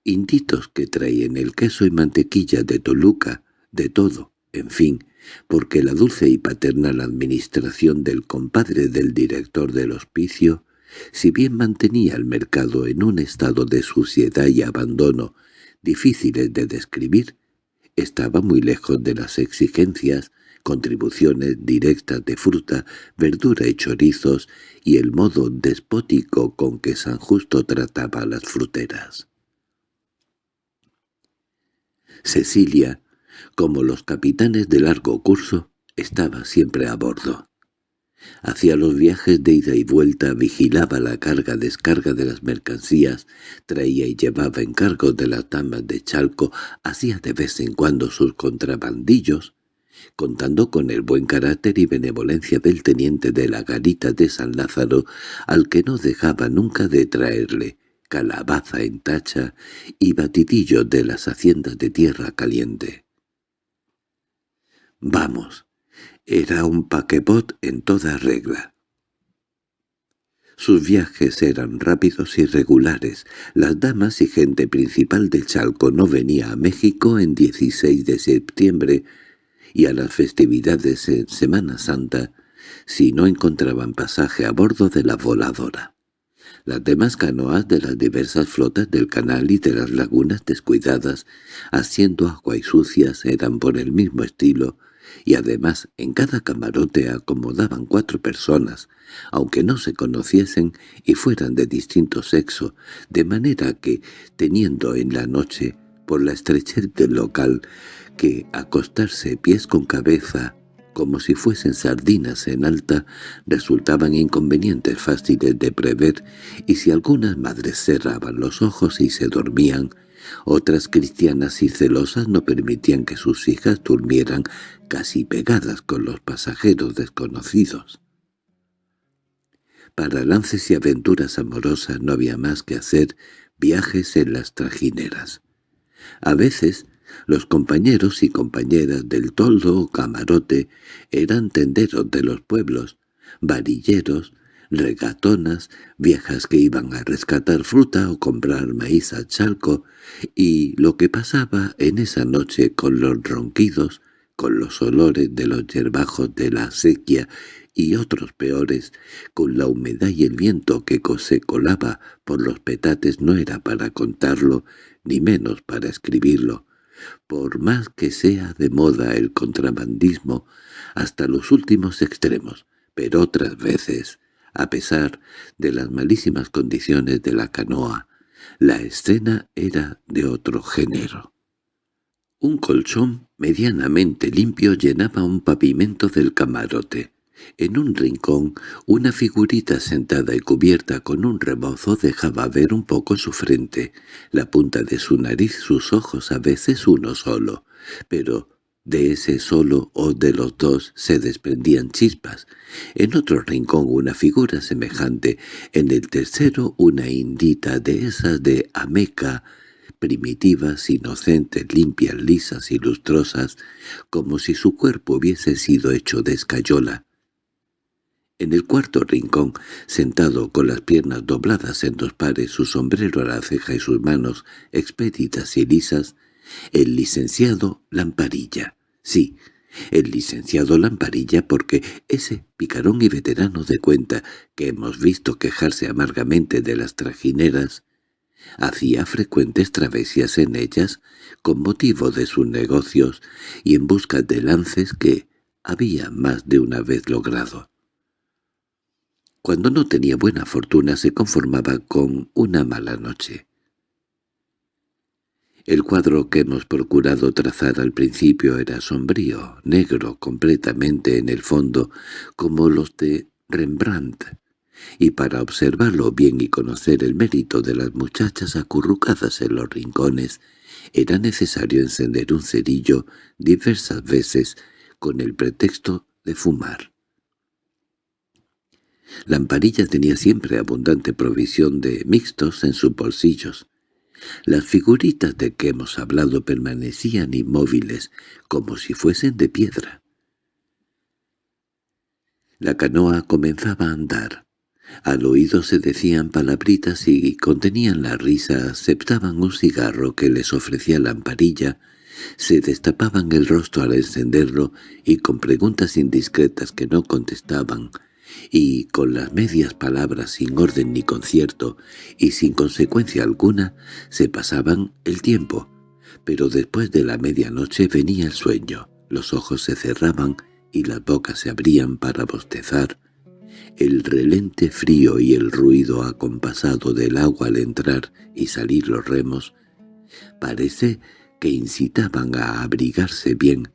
inditos que traían el queso y mantequilla de Toluca, de todo, en fin, porque la dulce y paternal administración del compadre del director del hospicio, si bien mantenía el mercado en un estado de suciedad y abandono difíciles de describir, estaba muy lejos de las exigencias, contribuciones directas de fruta, verdura y chorizos y el modo despótico con que San Justo trataba a las fruteras. Cecilia, como los capitanes de largo curso, estaba siempre a bordo. Hacía los viajes de ida y vuelta, vigilaba la carga-descarga de las mercancías, traía y llevaba encargos de las damas de Chalco, hacía de vez en cuando sus contrabandillos, contando con el buen carácter y benevolencia del teniente de la garita de San Lázaro, al que no dejaba nunca de traerle calabaza en tacha y batidillo de las haciendas de tierra caliente. «Vamos», era un paquebot en toda regla. Sus viajes eran rápidos y regulares. Las damas y gente principal de Chalco no venía a México en 16 de septiembre y a las festividades en Semana Santa si no encontraban pasaje a bordo de la voladora. Las demás canoas de las diversas flotas del canal y de las lagunas descuidadas, haciendo agua y sucias, eran por el mismo estilo, y además en cada camarote acomodaban cuatro personas, aunque no se conociesen y fueran de distinto sexo, de manera que, teniendo en la noche, por la estrechez del local, que acostarse pies con cabeza como si fuesen sardinas en alta, resultaban inconvenientes fáciles de prever, y si algunas madres cerraban los ojos y se dormían, otras cristianas y celosas no permitían que sus hijas durmieran casi pegadas con los pasajeros desconocidos. Para lances y aventuras amorosas no había más que hacer viajes en las trajineras. A veces los compañeros y compañeras del toldo o camarote eran tenderos de los pueblos, varilleros, regatonas, viejas que iban a rescatar fruta o comprar maíz al chalco, y lo que pasaba en esa noche con los ronquidos, con los olores de los yerbajos de la sequía y otros peores, con la humedad y el viento que se colaba por los petates no era para contarlo, ni menos para escribirlo por más que sea de moda el contrabandismo hasta los últimos extremos, pero otras veces, a pesar de las malísimas condiciones de la canoa, la escena era de otro género. Un colchón medianamente limpio llenaba un pavimento del camarote. En un rincón, una figurita sentada y cubierta con un rebozo dejaba ver un poco su frente, la punta de su nariz, sus ojos, a veces uno solo, pero de ese solo o de los dos se desprendían chispas. En otro rincón una figura semejante, en el tercero una indita de esas de Ameca, primitivas, inocentes, limpias, lisas y lustrosas, como si su cuerpo hubiese sido hecho de escayola. En el cuarto rincón, sentado con las piernas dobladas en dos pares, su sombrero a la ceja y sus manos expeditas y lisas, el licenciado Lamparilla. Sí, el licenciado Lamparilla porque ese picarón y veterano de cuenta que hemos visto quejarse amargamente de las trajineras, hacía frecuentes travesías en ellas con motivo de sus negocios y en busca de lances que había más de una vez logrado. Cuando no tenía buena fortuna se conformaba con una mala noche. El cuadro que hemos procurado trazar al principio era sombrío, negro completamente en el fondo, como los de Rembrandt, y para observarlo bien y conocer el mérito de las muchachas acurrucadas en los rincones, era necesario encender un cerillo diversas veces con el pretexto de fumar. Lamparilla tenía siempre abundante provisión de mixtos en sus bolsillos. Las figuritas de que hemos hablado permanecían inmóviles, como si fuesen de piedra. La canoa comenzaba a andar. Al oído se decían palabritas y contenían la risa, aceptaban un cigarro que les ofrecía Lamparilla, se destapaban el rostro al encenderlo y con preguntas indiscretas que no contestaban, y con las medias palabras sin orden ni concierto y sin consecuencia alguna se pasaban el tiempo, pero después de la medianoche venía el sueño, los ojos se cerraban y las bocas se abrían para bostezar. El relente frío y el ruido acompasado del agua al entrar y salir los remos parece que incitaban a abrigarse bien,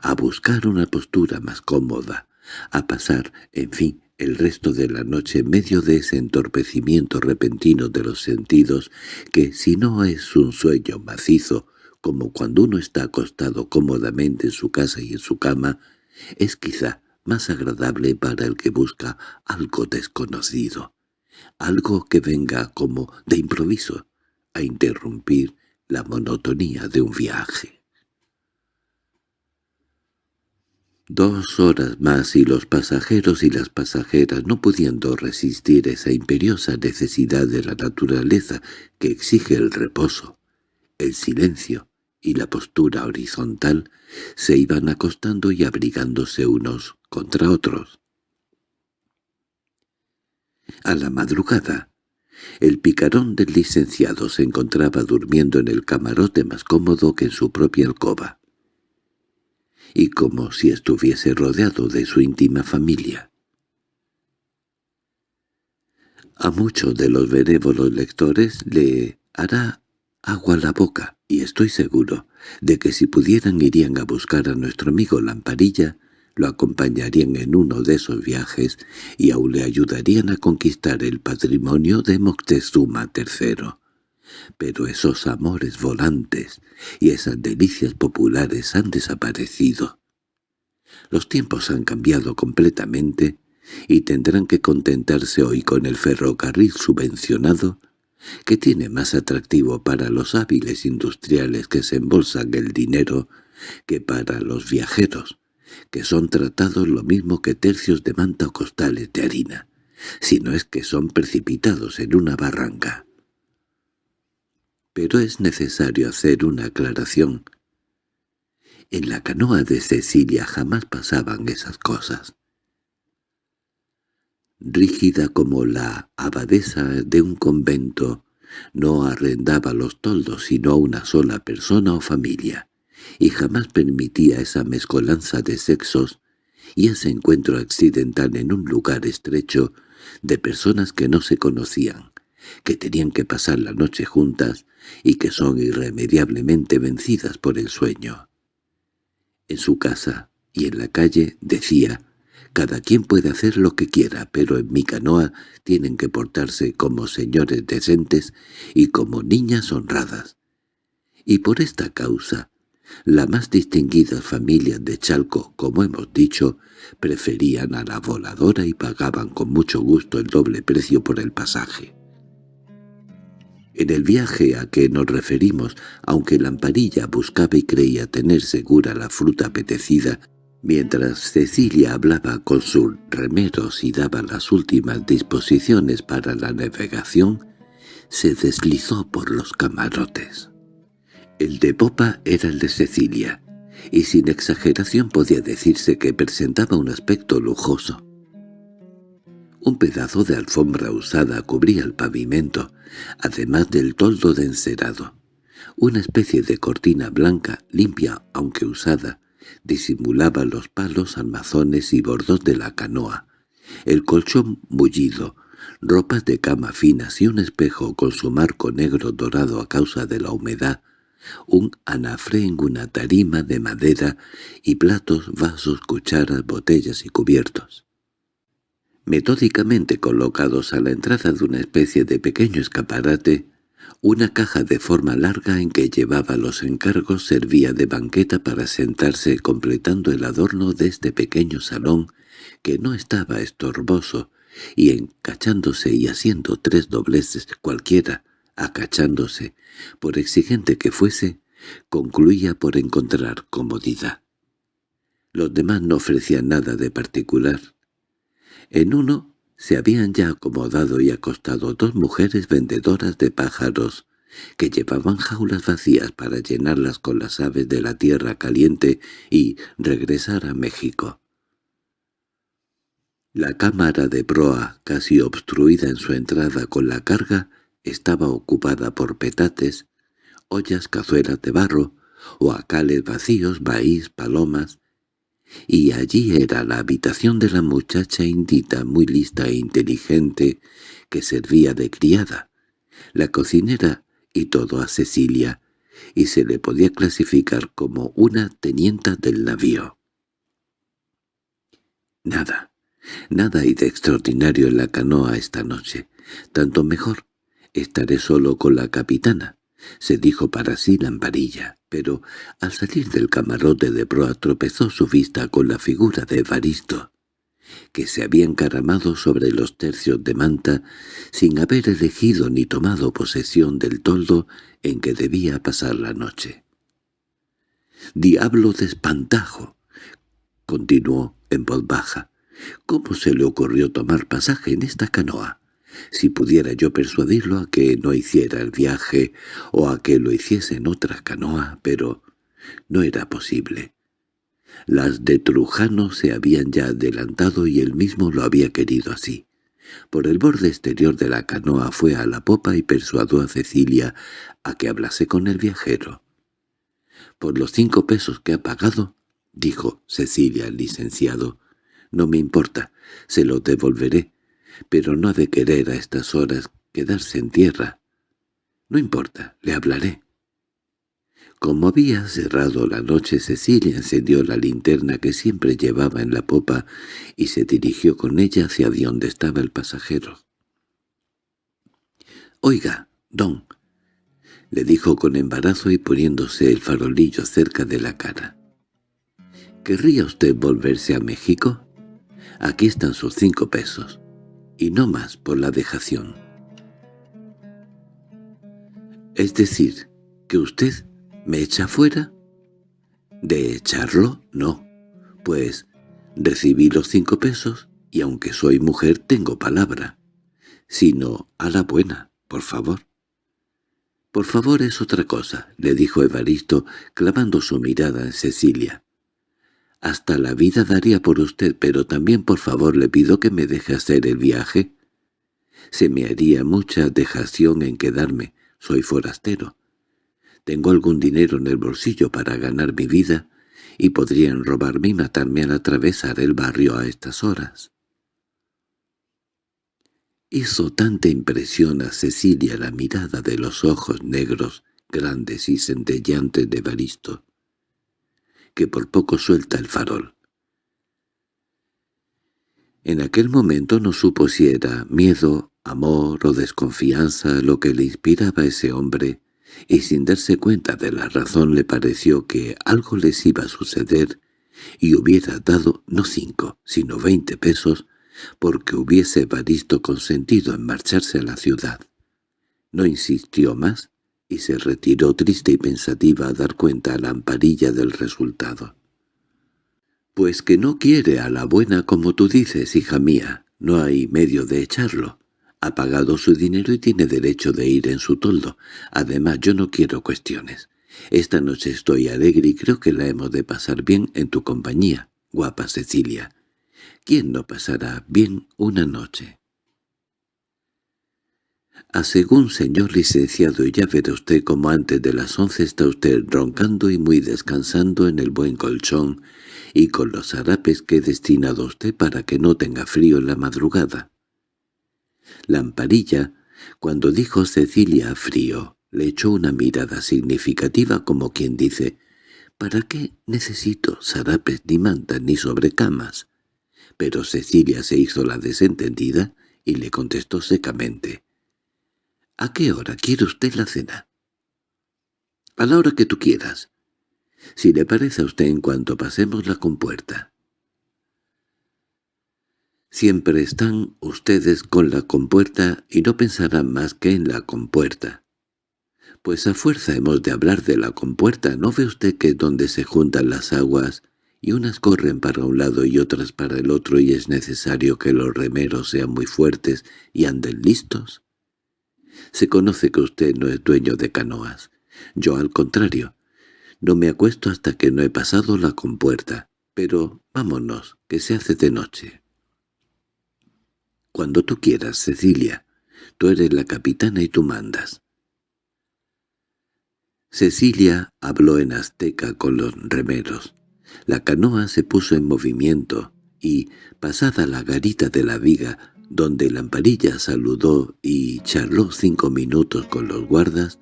a buscar una postura más cómoda, a pasar, en fin, el resto de la noche en medio de ese entorpecimiento repentino de los sentidos que, si no es un sueño macizo, como cuando uno está acostado cómodamente en su casa y en su cama, es quizá más agradable para el que busca algo desconocido, algo que venga como de improviso a interrumpir la monotonía de un viaje. Dos horas más y los pasajeros y las pasajeras, no pudiendo resistir esa imperiosa necesidad de la naturaleza que exige el reposo, el silencio y la postura horizontal, se iban acostando y abrigándose unos contra otros. A la madrugada, el picarón del licenciado se encontraba durmiendo en el camarote más cómodo que en su propia alcoba y como si estuviese rodeado de su íntima familia. A muchos de los benévolos lectores le hará agua la boca, y estoy seguro de que si pudieran irían a buscar a nuestro amigo Lamparilla, lo acompañarían en uno de esos viajes y aún le ayudarían a conquistar el patrimonio de Moctezuma III. Pero esos amores volantes y esas delicias populares han desaparecido. Los tiempos han cambiado completamente y tendrán que contentarse hoy con el ferrocarril subvencionado, que tiene más atractivo para los hábiles industriales que se embolsan el dinero que para los viajeros, que son tratados lo mismo que tercios de manta o costales de harina, si no es que son precipitados en una barranca. Pero es necesario hacer una aclaración. En la canoa de Cecilia jamás pasaban esas cosas. Rígida como la abadesa de un convento, no arrendaba los toldos sino a una sola persona o familia, y jamás permitía esa mezcolanza de sexos y ese encuentro accidental en un lugar estrecho de personas que no se conocían, que tenían que pasar la noche juntas y que son irremediablemente vencidas por el sueño. En su casa y en la calle decía, «Cada quien puede hacer lo que quiera, pero en mi canoa tienen que portarse como señores decentes y como niñas honradas». Y por esta causa, las más distinguidas familias de Chalco, como hemos dicho, preferían a la voladora y pagaban con mucho gusto el doble precio por el pasaje. En el viaje a que nos referimos, aunque Lamparilla buscaba y creía tener segura la fruta apetecida, mientras Cecilia hablaba con sus remeros y daba las últimas disposiciones para la navegación, se deslizó por los camarotes. El de popa era el de Cecilia, y sin exageración podía decirse que presentaba un aspecto lujoso. Un pedazo de alfombra usada cubría el pavimento, además del toldo de encerado. Una especie de cortina blanca, limpia aunque usada, disimulaba los palos, armazones y bordos de la canoa. El colchón mullido, ropas de cama finas y un espejo con su marco negro dorado a causa de la humedad, un anafre en una tarima de madera y platos, vasos, cucharas, botellas y cubiertos. Metódicamente colocados a la entrada de una especie de pequeño escaparate, una caja de forma larga en que llevaba los encargos servía de banqueta para sentarse completando el adorno de este pequeño salón que no estaba estorboso y encachándose y haciendo tres dobleces cualquiera, acachándose, por exigente que fuese, concluía por encontrar comodidad. Los demás no ofrecían nada de particular. En uno se habían ya acomodado y acostado dos mujeres vendedoras de pájaros, que llevaban jaulas vacías para llenarlas con las aves de la tierra caliente y regresar a México. La cámara de proa, casi obstruida en su entrada con la carga, estaba ocupada por petates, ollas cazuelas de barro, o acales vacíos, maíz, palomas, y allí era la habitación de la muchacha indita muy lista e inteligente que servía de criada, la cocinera y todo a Cecilia, y se le podía clasificar como una tenienta del navío. Nada, nada hay de extraordinario en la canoa esta noche, tanto mejor, estaré solo con la capitana, se dijo para sí Lamparilla, pero al salir del camarote de proa tropezó su vista con la figura de Evaristo, que se había encaramado sobre los tercios de manta sin haber elegido ni tomado posesión del toldo en que debía pasar la noche. «¡Diablo de espantajo!» continuó en voz baja. «¿Cómo se le ocurrió tomar pasaje en esta canoa? Si pudiera yo persuadirlo a que no hiciera el viaje o a que lo hiciese en otra canoa, pero no era posible. Las de Trujano se habían ya adelantado y él mismo lo había querido así. Por el borde exterior de la canoa fue a la popa y persuadió a Cecilia a que hablase con el viajero. «Por los cinco pesos que ha pagado», dijo Cecilia al licenciado, «no me importa, se lo devolveré, pero no ha de querer a estas horas quedarse en tierra. No importa, le hablaré. Como había cerrado la noche, Cecilia encendió la linterna que siempre llevaba en la popa y se dirigió con ella hacia donde estaba el pasajero. «Oiga, don», le dijo con embarazo y poniéndose el farolillo cerca de la cara. «¿Querría usted volverse a México? Aquí están sus cinco pesos y no más por la dejación. —¿Es decir, que usted me echa fuera? —¿De echarlo? No. Pues recibí los cinco pesos y aunque soy mujer tengo palabra. Sino a la buena, por favor. —Por favor es otra cosa —le dijo Evaristo, clavando su mirada en Cecilia. Hasta la vida daría por usted, pero también por favor le pido que me deje hacer el viaje. Se me haría mucha dejación en quedarme, soy forastero. Tengo algún dinero en el bolsillo para ganar mi vida, y podrían robarme y matarme al atravesar el barrio a estas horas. Hizo tanta impresión a Cecilia la mirada de los ojos negros, grandes y centellantes de Baristo, que por poco suelta el farol. En aquel momento no supo si era miedo, amor o desconfianza lo que le inspiraba a ese hombre, y sin darse cuenta de la razón le pareció que algo les iba a suceder y hubiera dado no cinco, sino veinte pesos, porque hubiese Baristo consentido en marcharse a la ciudad. No insistió más y se retiró triste y pensativa a dar cuenta a la amparilla del resultado. «Pues que no quiere a la buena como tú dices, hija mía, no hay medio de echarlo. Ha pagado su dinero y tiene derecho de ir en su toldo. Además yo no quiero cuestiones. Esta noche estoy alegre y creo que la hemos de pasar bien en tu compañía, guapa Cecilia. ¿Quién no pasará bien una noche?» A según señor licenciado, ya verá usted como antes de las once está usted roncando y muy descansando en el buen colchón y con los harapes que he destinado a usted para que no tenga frío en la madrugada. Lamparilla, cuando dijo Cecilia frío, le echó una mirada significativa como quien dice «¿Para qué necesito sarapes ni mantas ni sobrecamas? pero Cecilia se hizo la desentendida y le contestó secamente. —¿A qué hora quiere usted la cena? —A la hora que tú quieras. Si le parece a usted en cuanto pasemos la compuerta. Siempre están ustedes con la compuerta y no pensarán más que en la compuerta. Pues a fuerza hemos de hablar de la compuerta, ¿no ve usted que donde se juntan las aguas y unas corren para un lado y otras para el otro y es necesario que los remeros sean muy fuertes y anden listos? Se conoce que usted no es dueño de canoas. Yo, al contrario, no me acuesto hasta que no he pasado la compuerta. Pero vámonos, que se hace de noche. Cuando tú quieras, Cecilia. Tú eres la capitana y tú mandas. Cecilia habló en azteca con los remeros. La canoa se puso en movimiento y, pasada la garita de la viga, donde Lamparilla saludó y charló cinco minutos con los guardas,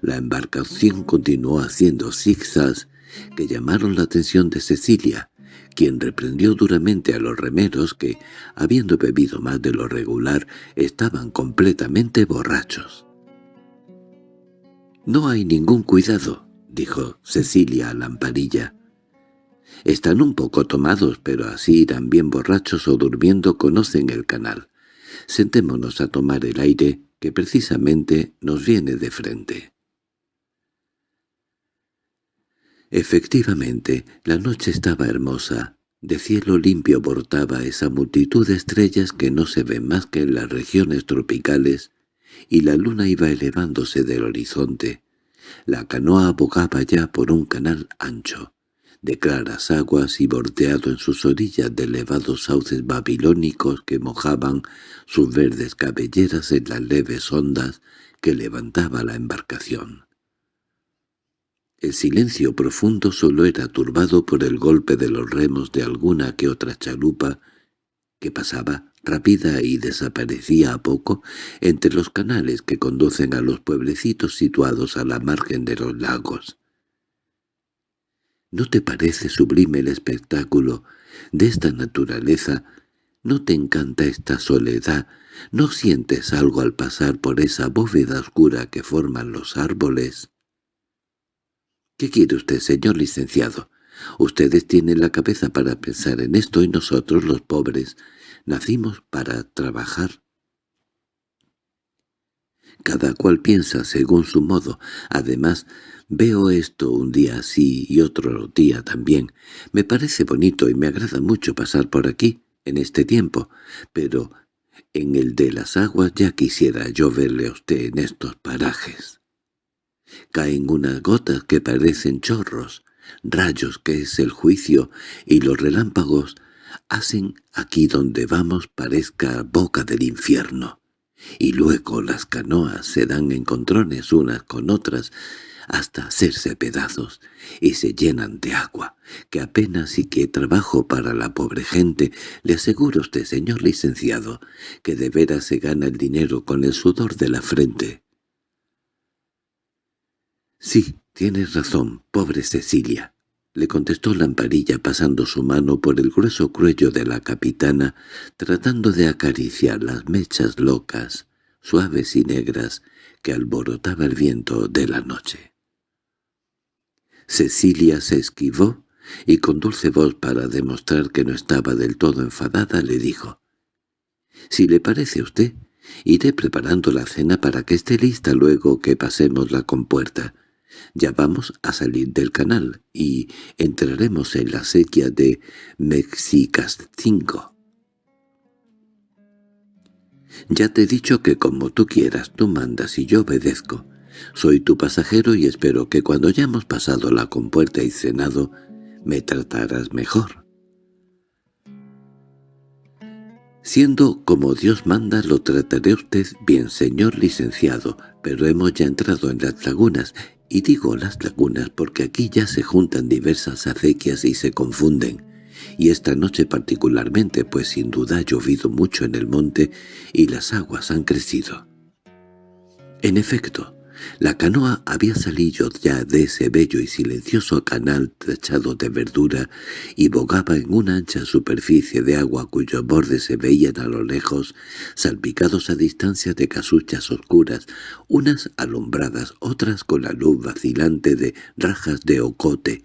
la embarcación continuó haciendo zigzags que llamaron la atención de Cecilia, quien reprendió duramente a los remeros que, habiendo bebido más de lo regular, estaban completamente borrachos. «No hay ningún cuidado», dijo Cecilia a Lamparilla. «Están un poco tomados, pero así irán bien borrachos o durmiendo conocen el canal. Sentémonos a tomar el aire, que precisamente nos viene de frente». Efectivamente, la noche estaba hermosa. De cielo limpio bordaba esa multitud de estrellas que no se ven más que en las regiones tropicales, y la luna iba elevándose del horizonte. La canoa abogaba ya por un canal ancho, de claras aguas y bordeado en sus orillas de elevados sauces babilónicos que mojaban sus verdes cabelleras en las leves ondas que levantaba la embarcación. El silencio profundo solo era turbado por el golpe de los remos de alguna que otra chalupa que pasaba rápida y desaparecía a poco entre los canales que conducen a los pueblecitos situados a la margen de los lagos. ¿No te parece sublime el espectáculo de esta naturaleza? ¿No te encanta esta soledad? ¿No sientes algo al pasar por esa bóveda oscura que forman los árboles? —¿Qué quiere usted, señor licenciado? Ustedes tienen la cabeza para pensar en esto y nosotros, los pobres, nacimos para trabajar. Cada cual piensa según su modo. Además, veo esto un día así y otro día también. Me parece bonito y me agrada mucho pasar por aquí, en este tiempo, pero en el de las aguas ya quisiera yo verle a usted en estos parajes. Caen unas gotas que parecen chorros, rayos que es el juicio, y los relámpagos hacen aquí donde vamos parezca boca del infierno. Y luego las canoas se dan encontrones unas con otras hasta hacerse pedazos, y se llenan de agua, que apenas y que trabajo para la pobre gente. Le aseguro usted, señor licenciado, que de veras se gana el dinero con el sudor de la frente. —Sí, tienes razón, pobre Cecilia —le contestó Lamparilla pasando su mano por el grueso cuello de la capitana, tratando de acariciar las mechas locas, suaves y negras, que alborotaba el viento de la noche. Cecilia se esquivó y con dulce voz para demostrar que no estaba del todo enfadada le dijo «Si le parece a usted, iré preparando la cena para que esté lista luego que pasemos la compuerta». Ya vamos a salir del canal y entraremos en la sequía de Mexicascingo. Ya te he dicho que como tú quieras, tú mandas y yo obedezco. Soy tu pasajero y espero que cuando hayamos pasado la compuerta y cenado, me tratarás mejor. Siendo como Dios manda, lo trataré usted bien, señor licenciado, pero hemos ya entrado en las lagunas y digo las lagunas porque aquí ya se juntan diversas acequias y se confunden, y esta noche particularmente, pues sin duda ha llovido mucho en el monte y las aguas han crecido. En efecto, La canoa había salido ya de ese bello y silencioso canal techado de verdura y bogaba en una ancha superficie de agua cuyos bordes se veían a lo lejos, salpicados a distancia de casuchas oscuras, unas alumbradas, otras con la luz vacilante de rajas de ocote.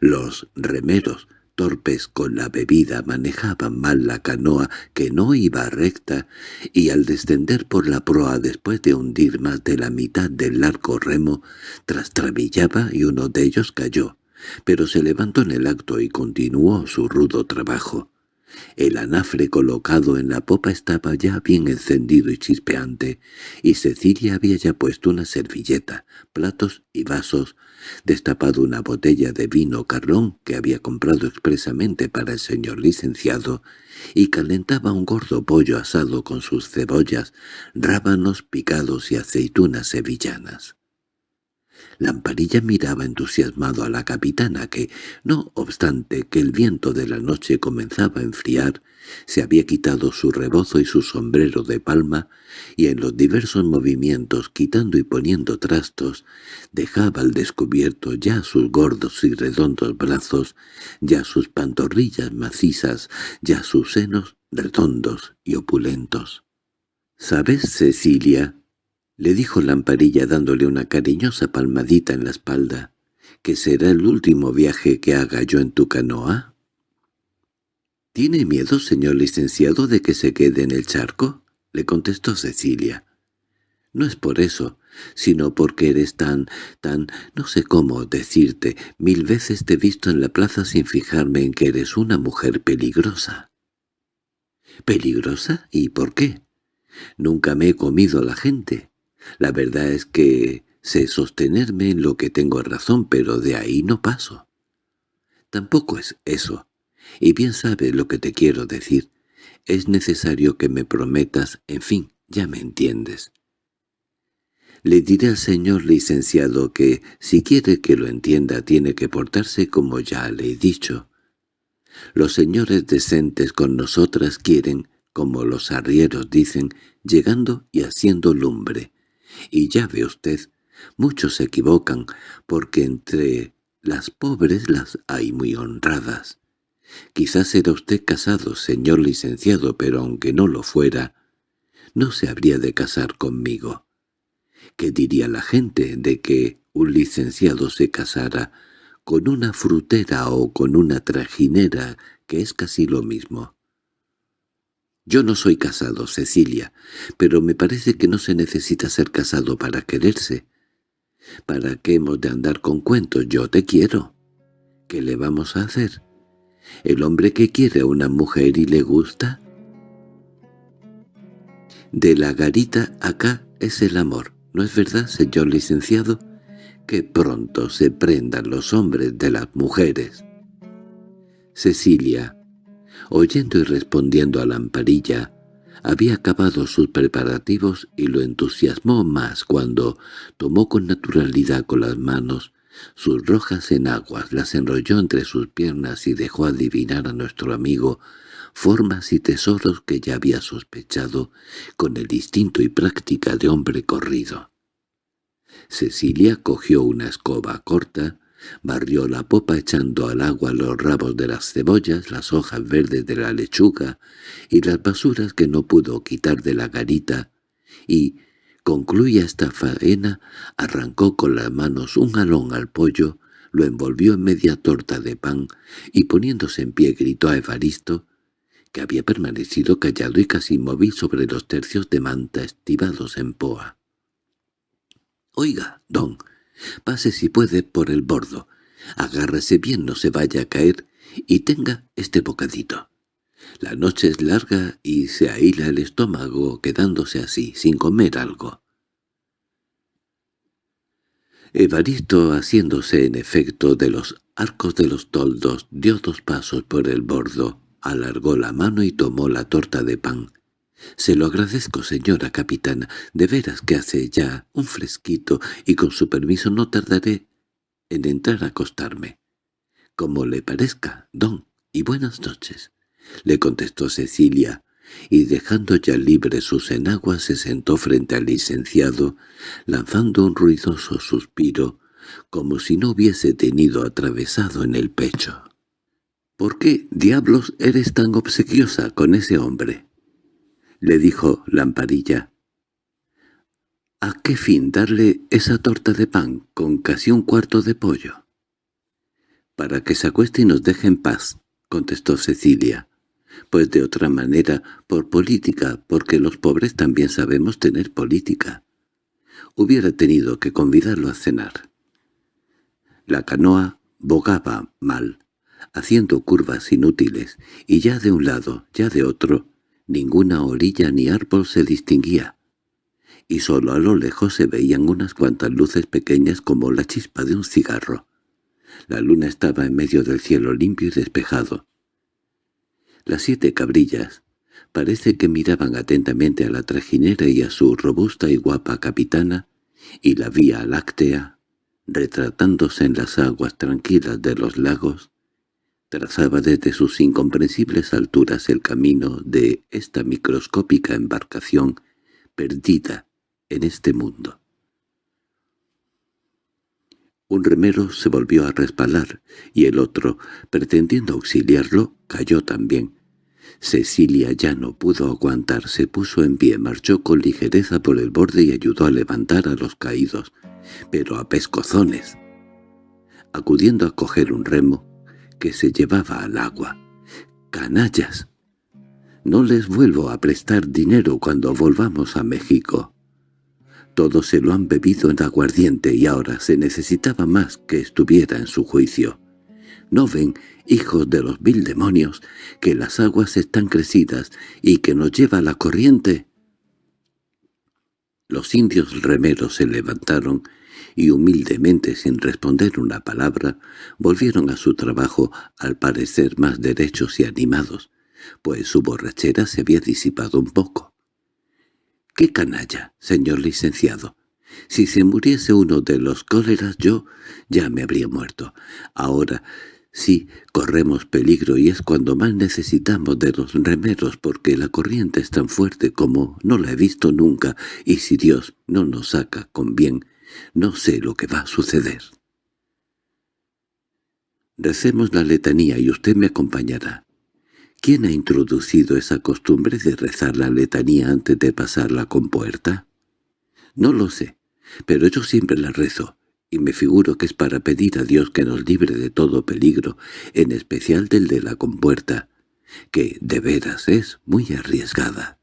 Los remeros, torpes con la bebida manejaban mal la canoa que no iba recta y al descender por la proa después de hundir más de la mitad del largo remo trastrabillaba y uno de ellos cayó, pero se levantó en el acto y continuó su rudo trabajo. El anafre colocado en la popa estaba ya bien encendido y chispeante, y Cecilia había ya puesto una servilleta, platos y vasos, destapado una botella de vino carlón que había comprado expresamente para el señor licenciado, y calentaba un gordo pollo asado con sus cebollas, rábanos picados y aceitunas sevillanas. Lamparilla miraba entusiasmado a la capitana que, no obstante que el viento de la noche comenzaba a enfriar, se había quitado su rebozo y su sombrero de palma, y en los diversos movimientos, quitando y poniendo trastos, dejaba al descubierto ya sus gordos y redondos brazos, ya sus pantorrillas macizas, ya sus senos redondos y opulentos. —¿Sabes, Cecilia? —le dijo Lamparilla dándole una cariñosa palmadita en la espalda— que será el último viaje que haga yo en tu canoa. —¿Tiene miedo, señor licenciado, de que se quede en el charco? —le contestó Cecilia. —No es por eso, sino porque eres tan, tan, no sé cómo decirte, mil veces te he visto en la plaza sin fijarme en que eres una mujer peligrosa. —¿Peligrosa? ¿Y por qué? Nunca me he comido a la gente. La verdad es que sé sostenerme en lo que tengo razón, pero de ahí no paso. Tampoco es eso. Y bien sabes lo que te quiero decir. Es necesario que me prometas, en fin, ya me entiendes. Le diré al señor licenciado que, si quiere que lo entienda, tiene que portarse como ya le he dicho. Los señores decentes con nosotras quieren, como los arrieros dicen, llegando y haciendo lumbre. Y ya ve usted, muchos se equivocan, porque entre las pobres las hay muy honradas. Quizás era usted casado, señor licenciado, pero aunque no lo fuera, no se habría de casar conmigo. ¿Qué diría la gente de que un licenciado se casara con una frutera o con una trajinera, que es casi lo mismo? Yo no soy casado, Cecilia, pero me parece que no se necesita ser casado para quererse. ¿Para qué hemos de andar con cuentos? Yo te quiero. ¿Qué le vamos a hacer? ¿El hombre que quiere a una mujer y le gusta? De la garita acá es el amor, ¿no es verdad, señor licenciado? Que pronto se prendan los hombres de las mujeres. Cecilia, oyendo y respondiendo a la amparilla, había acabado sus preparativos y lo entusiasmó más cuando tomó con naturalidad con las manos sus rojas enaguas, las enrolló entre sus piernas y dejó adivinar a nuestro amigo formas y tesoros que ya había sospechado con el instinto y práctica de hombre corrido. Cecilia cogió una escoba corta, barrió la popa echando al agua los rabos de las cebollas, las hojas verdes de la lechuga y las basuras que no pudo quitar de la garita, y, concluya esta faena, arrancó con las manos un alón al pollo, lo envolvió en media torta de pan y poniéndose en pie gritó a Evaristo, que había permanecido callado y casi inmóvil sobre los tercios de manta estivados en poa. «Oiga, don, pase si puede por el bordo, agárrese bien, no se vaya a caer, y tenga este bocadito». La noche es larga y se ahila el estómago quedándose así, sin comer algo. Evaristo, haciéndose en efecto de los arcos de los toldos, dio dos pasos por el bordo, alargó la mano y tomó la torta de pan. «Se lo agradezco, señora capitana. De veras que hace ya un fresquito y con su permiso no tardaré en entrar a acostarme». «Como le parezca, don, y buenas noches» le contestó Cecilia, y dejando ya libre sus enaguas se sentó frente al licenciado, lanzando un ruidoso suspiro, como si no hubiese tenido atravesado en el pecho. —¿Por qué, diablos, eres tan obsequiosa con ese hombre? —le dijo Lamparilla. —¿A qué fin darle esa torta de pan con casi un cuarto de pollo? —Para que se acueste y nos deje en paz —contestó Cecilia pues de otra manera, por política, porque los pobres también sabemos tener política. Hubiera tenido que convidarlo a cenar. La canoa bogaba mal, haciendo curvas inútiles, y ya de un lado, ya de otro, ninguna orilla ni árbol se distinguía, y solo a lo lejos se veían unas cuantas luces pequeñas como la chispa de un cigarro. La luna estaba en medio del cielo limpio y despejado, las siete cabrillas parece que miraban atentamente a la trajinera y a su robusta y guapa capitana, y la Vía Láctea, retratándose en las aguas tranquilas de los lagos, trazaba desde sus incomprensibles alturas el camino de esta microscópica embarcación perdida en este mundo. Un remero se volvió a resbalar, y el otro, pretendiendo auxiliarlo, cayó también. Cecilia ya no pudo aguantar, se puso en pie, marchó con ligereza por el borde y ayudó a levantar a los caídos, pero a pescozones, acudiendo a coger un remo que se llevaba al agua. ¡Canallas! No les vuelvo a prestar dinero cuando volvamos a México. Todos se lo han bebido en aguardiente y ahora se necesitaba más que estuviera en su juicio. ¿No ven, hijos de los mil demonios, que las aguas están crecidas y que nos lleva la corriente? Los indios remeros se levantaron y humildemente sin responder una palabra volvieron a su trabajo al parecer más derechos y animados, pues su borrachera se había disipado un poco. —¡Qué canalla, señor licenciado! Si se muriese uno de los cóleras yo ya me habría muerto. Ahora sí corremos peligro y es cuando más necesitamos de los remeros porque la corriente es tan fuerte como no la he visto nunca y si Dios no nos saca con bien, no sé lo que va a suceder. Recemos la letanía y usted me acompañará. ¿Quién ha introducido esa costumbre de rezar la letanía antes de pasar la compuerta? No lo sé, pero yo siempre la rezo, y me figuro que es para pedir a Dios que nos libre de todo peligro, en especial del de la compuerta, que de veras es muy arriesgada.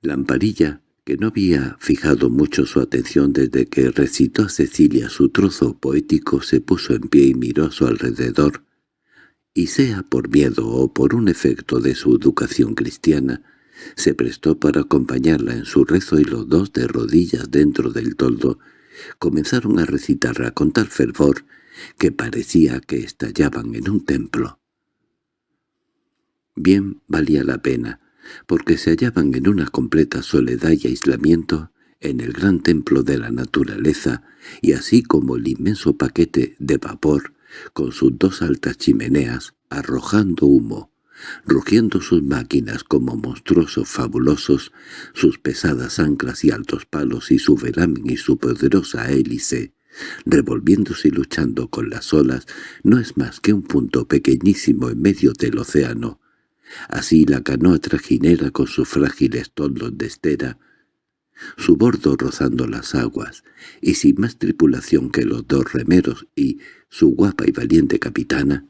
Lamparilla, que no había fijado mucho su atención desde que recitó a Cecilia su trozo poético, se puso en pie y miró a su alrededor, y sea por miedo o por un efecto de su educación cristiana, se prestó para acompañarla en su rezo y los dos de rodillas dentro del toldo comenzaron a recitarla con tal fervor que parecía que estallaban en un templo. Bien valía la pena, porque se hallaban en una completa soledad y aislamiento en el gran templo de la naturaleza, y así como el inmenso paquete de vapor con sus dos altas chimeneas, arrojando humo, rugiendo sus máquinas como monstruosos fabulosos, sus pesadas anclas y altos palos y su velamen y su poderosa hélice, revolviéndose y luchando con las olas, no es más que un punto pequeñísimo en medio del océano. Así la canoa trajinera con sus frágiles toldos de estera, su bordo rozando las aguas, y sin más tripulación que los dos remeros y su guapa y valiente capitana,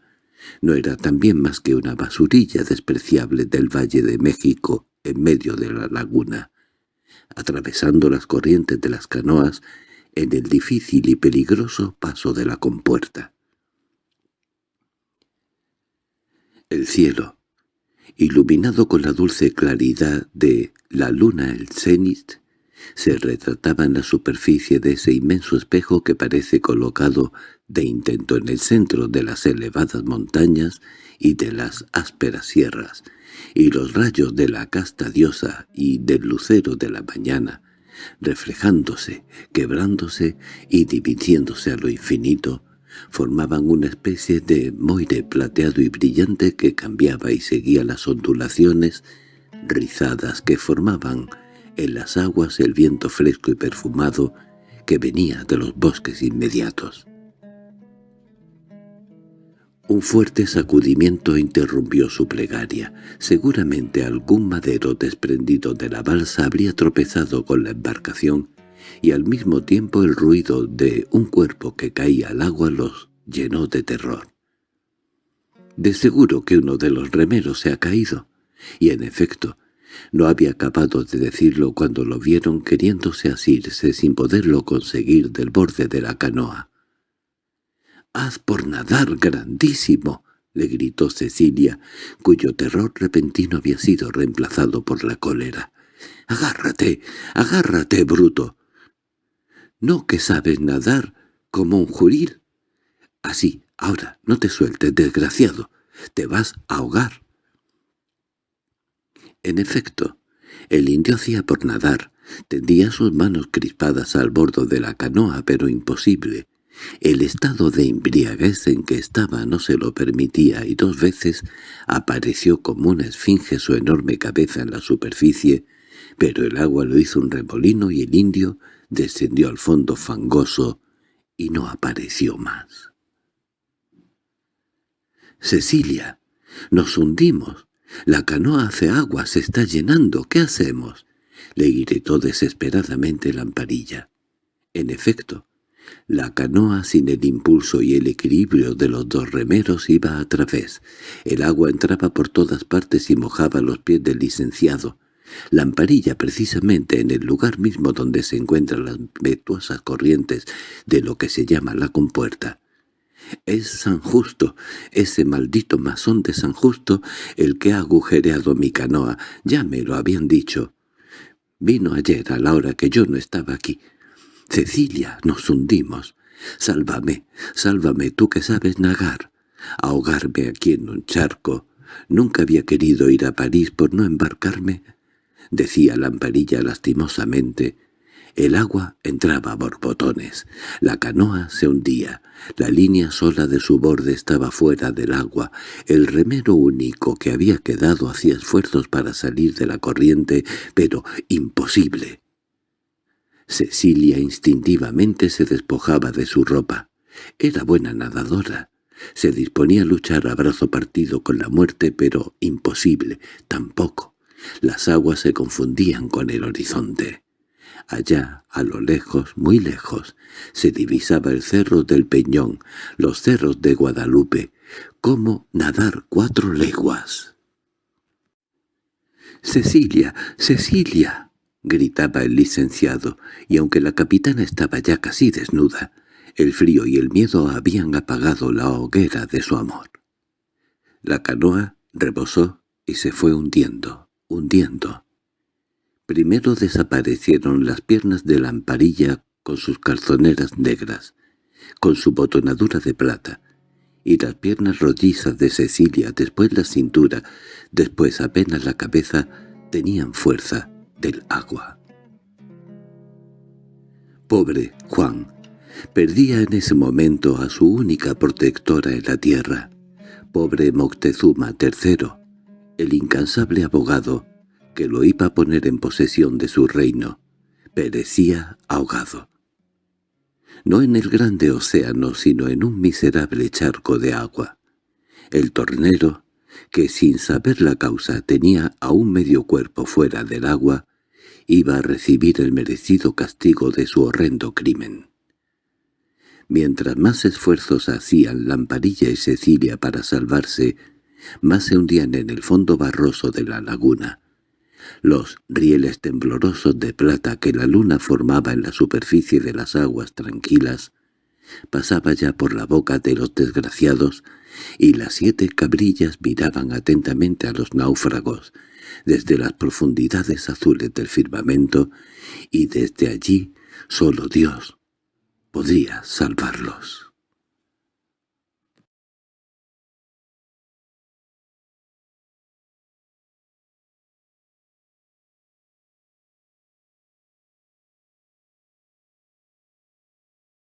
no era también más que una basurilla despreciable del Valle de México en medio de la laguna, atravesando las corrientes de las canoas en el difícil y peligroso paso de la compuerta. El cielo, iluminado con la dulce claridad de la luna el cenit, se retrataba en la superficie de ese inmenso espejo que parece colocado de intento en el centro de las elevadas montañas y de las ásperas sierras, y los rayos de la casta diosa y del lucero de la mañana, reflejándose, quebrándose y dividiéndose a lo infinito, formaban una especie de moire plateado y brillante que cambiaba y seguía las ondulaciones rizadas que formaban en las aguas el viento fresco y perfumado que venía de los bosques inmediatos. Un fuerte sacudimiento interrumpió su plegaria. Seguramente algún madero desprendido de la balsa habría tropezado con la embarcación y al mismo tiempo el ruido de un cuerpo que caía al agua los llenó de terror. De seguro que uno de los remeros se ha caído, y en efecto, no había acabado de decirlo cuando lo vieron queriéndose asirse sin poderlo conseguir del borde de la canoa. «¡Haz por nadar, grandísimo!» le gritó Cecilia, cuyo terror repentino había sido reemplazado por la cólera. «¡Agárrate! ¡Agárrate, bruto! ¿No que sabes nadar como un juril? Así, ahora, no te sueltes, desgraciado. Te vas a ahogar. En efecto, el indio hacía por nadar. Tendía sus manos crispadas al bordo de la canoa, pero imposible. El estado de embriaguez en que estaba no se lo permitía y dos veces apareció como una esfinge su enorme cabeza en la superficie, pero el agua lo hizo un remolino y el indio descendió al fondo fangoso y no apareció más. «Cecilia, nos hundimos. La canoa hace agua, se está llenando. ¿Qué hacemos?» le gritó desesperadamente Lamparilla. En efecto, la canoa sin el impulso y el equilibrio de los dos remeros iba a través. El agua entraba por todas partes y mojaba los pies del licenciado. Lamparilla precisamente en el lugar mismo donde se encuentran las vetuosas corrientes de lo que se llama la compuerta. Es San Justo, ese maldito masón de San Justo, el que ha agujereado mi canoa, ya me lo habían dicho. Vino ayer a la hora que yo no estaba aquí. Cecilia, nos hundimos. Sálvame, sálvame, tú que sabes nagar. Ahogarme aquí en un charco. Nunca había querido ir a París por no embarcarme decía Lamparilla lastimosamente. El agua entraba a borbotones, la canoa se hundía, la línea sola de su borde estaba fuera del agua, el remero único que había quedado hacía esfuerzos para salir de la corriente, pero imposible. Cecilia instintivamente se despojaba de su ropa. Era buena nadadora. Se disponía a luchar a brazo partido con la muerte, pero imposible, tampoco. Las aguas se confundían con el horizonte. Allá, a lo lejos, muy lejos, se divisaba el cerro del Peñón, los cerros de Guadalupe, como nadar cuatro leguas. «¡Cecilia! ¡Cecilia!» gritaba el licenciado, y aunque la capitana estaba ya casi desnuda, el frío y el miedo habían apagado la hoguera de su amor. La canoa rebosó y se fue hundiendo hundiendo. Primero desaparecieron las piernas de la amparilla con sus calzoneras negras, con su botonadura de plata, y las piernas rollizas de Cecilia, después la cintura, después apenas la cabeza, tenían fuerza del agua. Pobre Juan, perdía en ese momento a su única protectora en la tierra. Pobre Moctezuma III, el incansable abogado, que lo iba a poner en posesión de su reino, perecía ahogado. No en el grande océano, sino en un miserable charco de agua. El tornero, que sin saber la causa tenía a un medio cuerpo fuera del agua, iba a recibir el merecido castigo de su horrendo crimen. Mientras más esfuerzos hacían Lamparilla y Cecilia para salvarse, más se hundían en el fondo barroso de la laguna. Los rieles temblorosos de plata que la luna formaba en la superficie de las aguas tranquilas pasaba ya por la boca de los desgraciados y las siete cabrillas miraban atentamente a los náufragos desde las profundidades azules del firmamento y desde allí solo Dios podría salvarlos.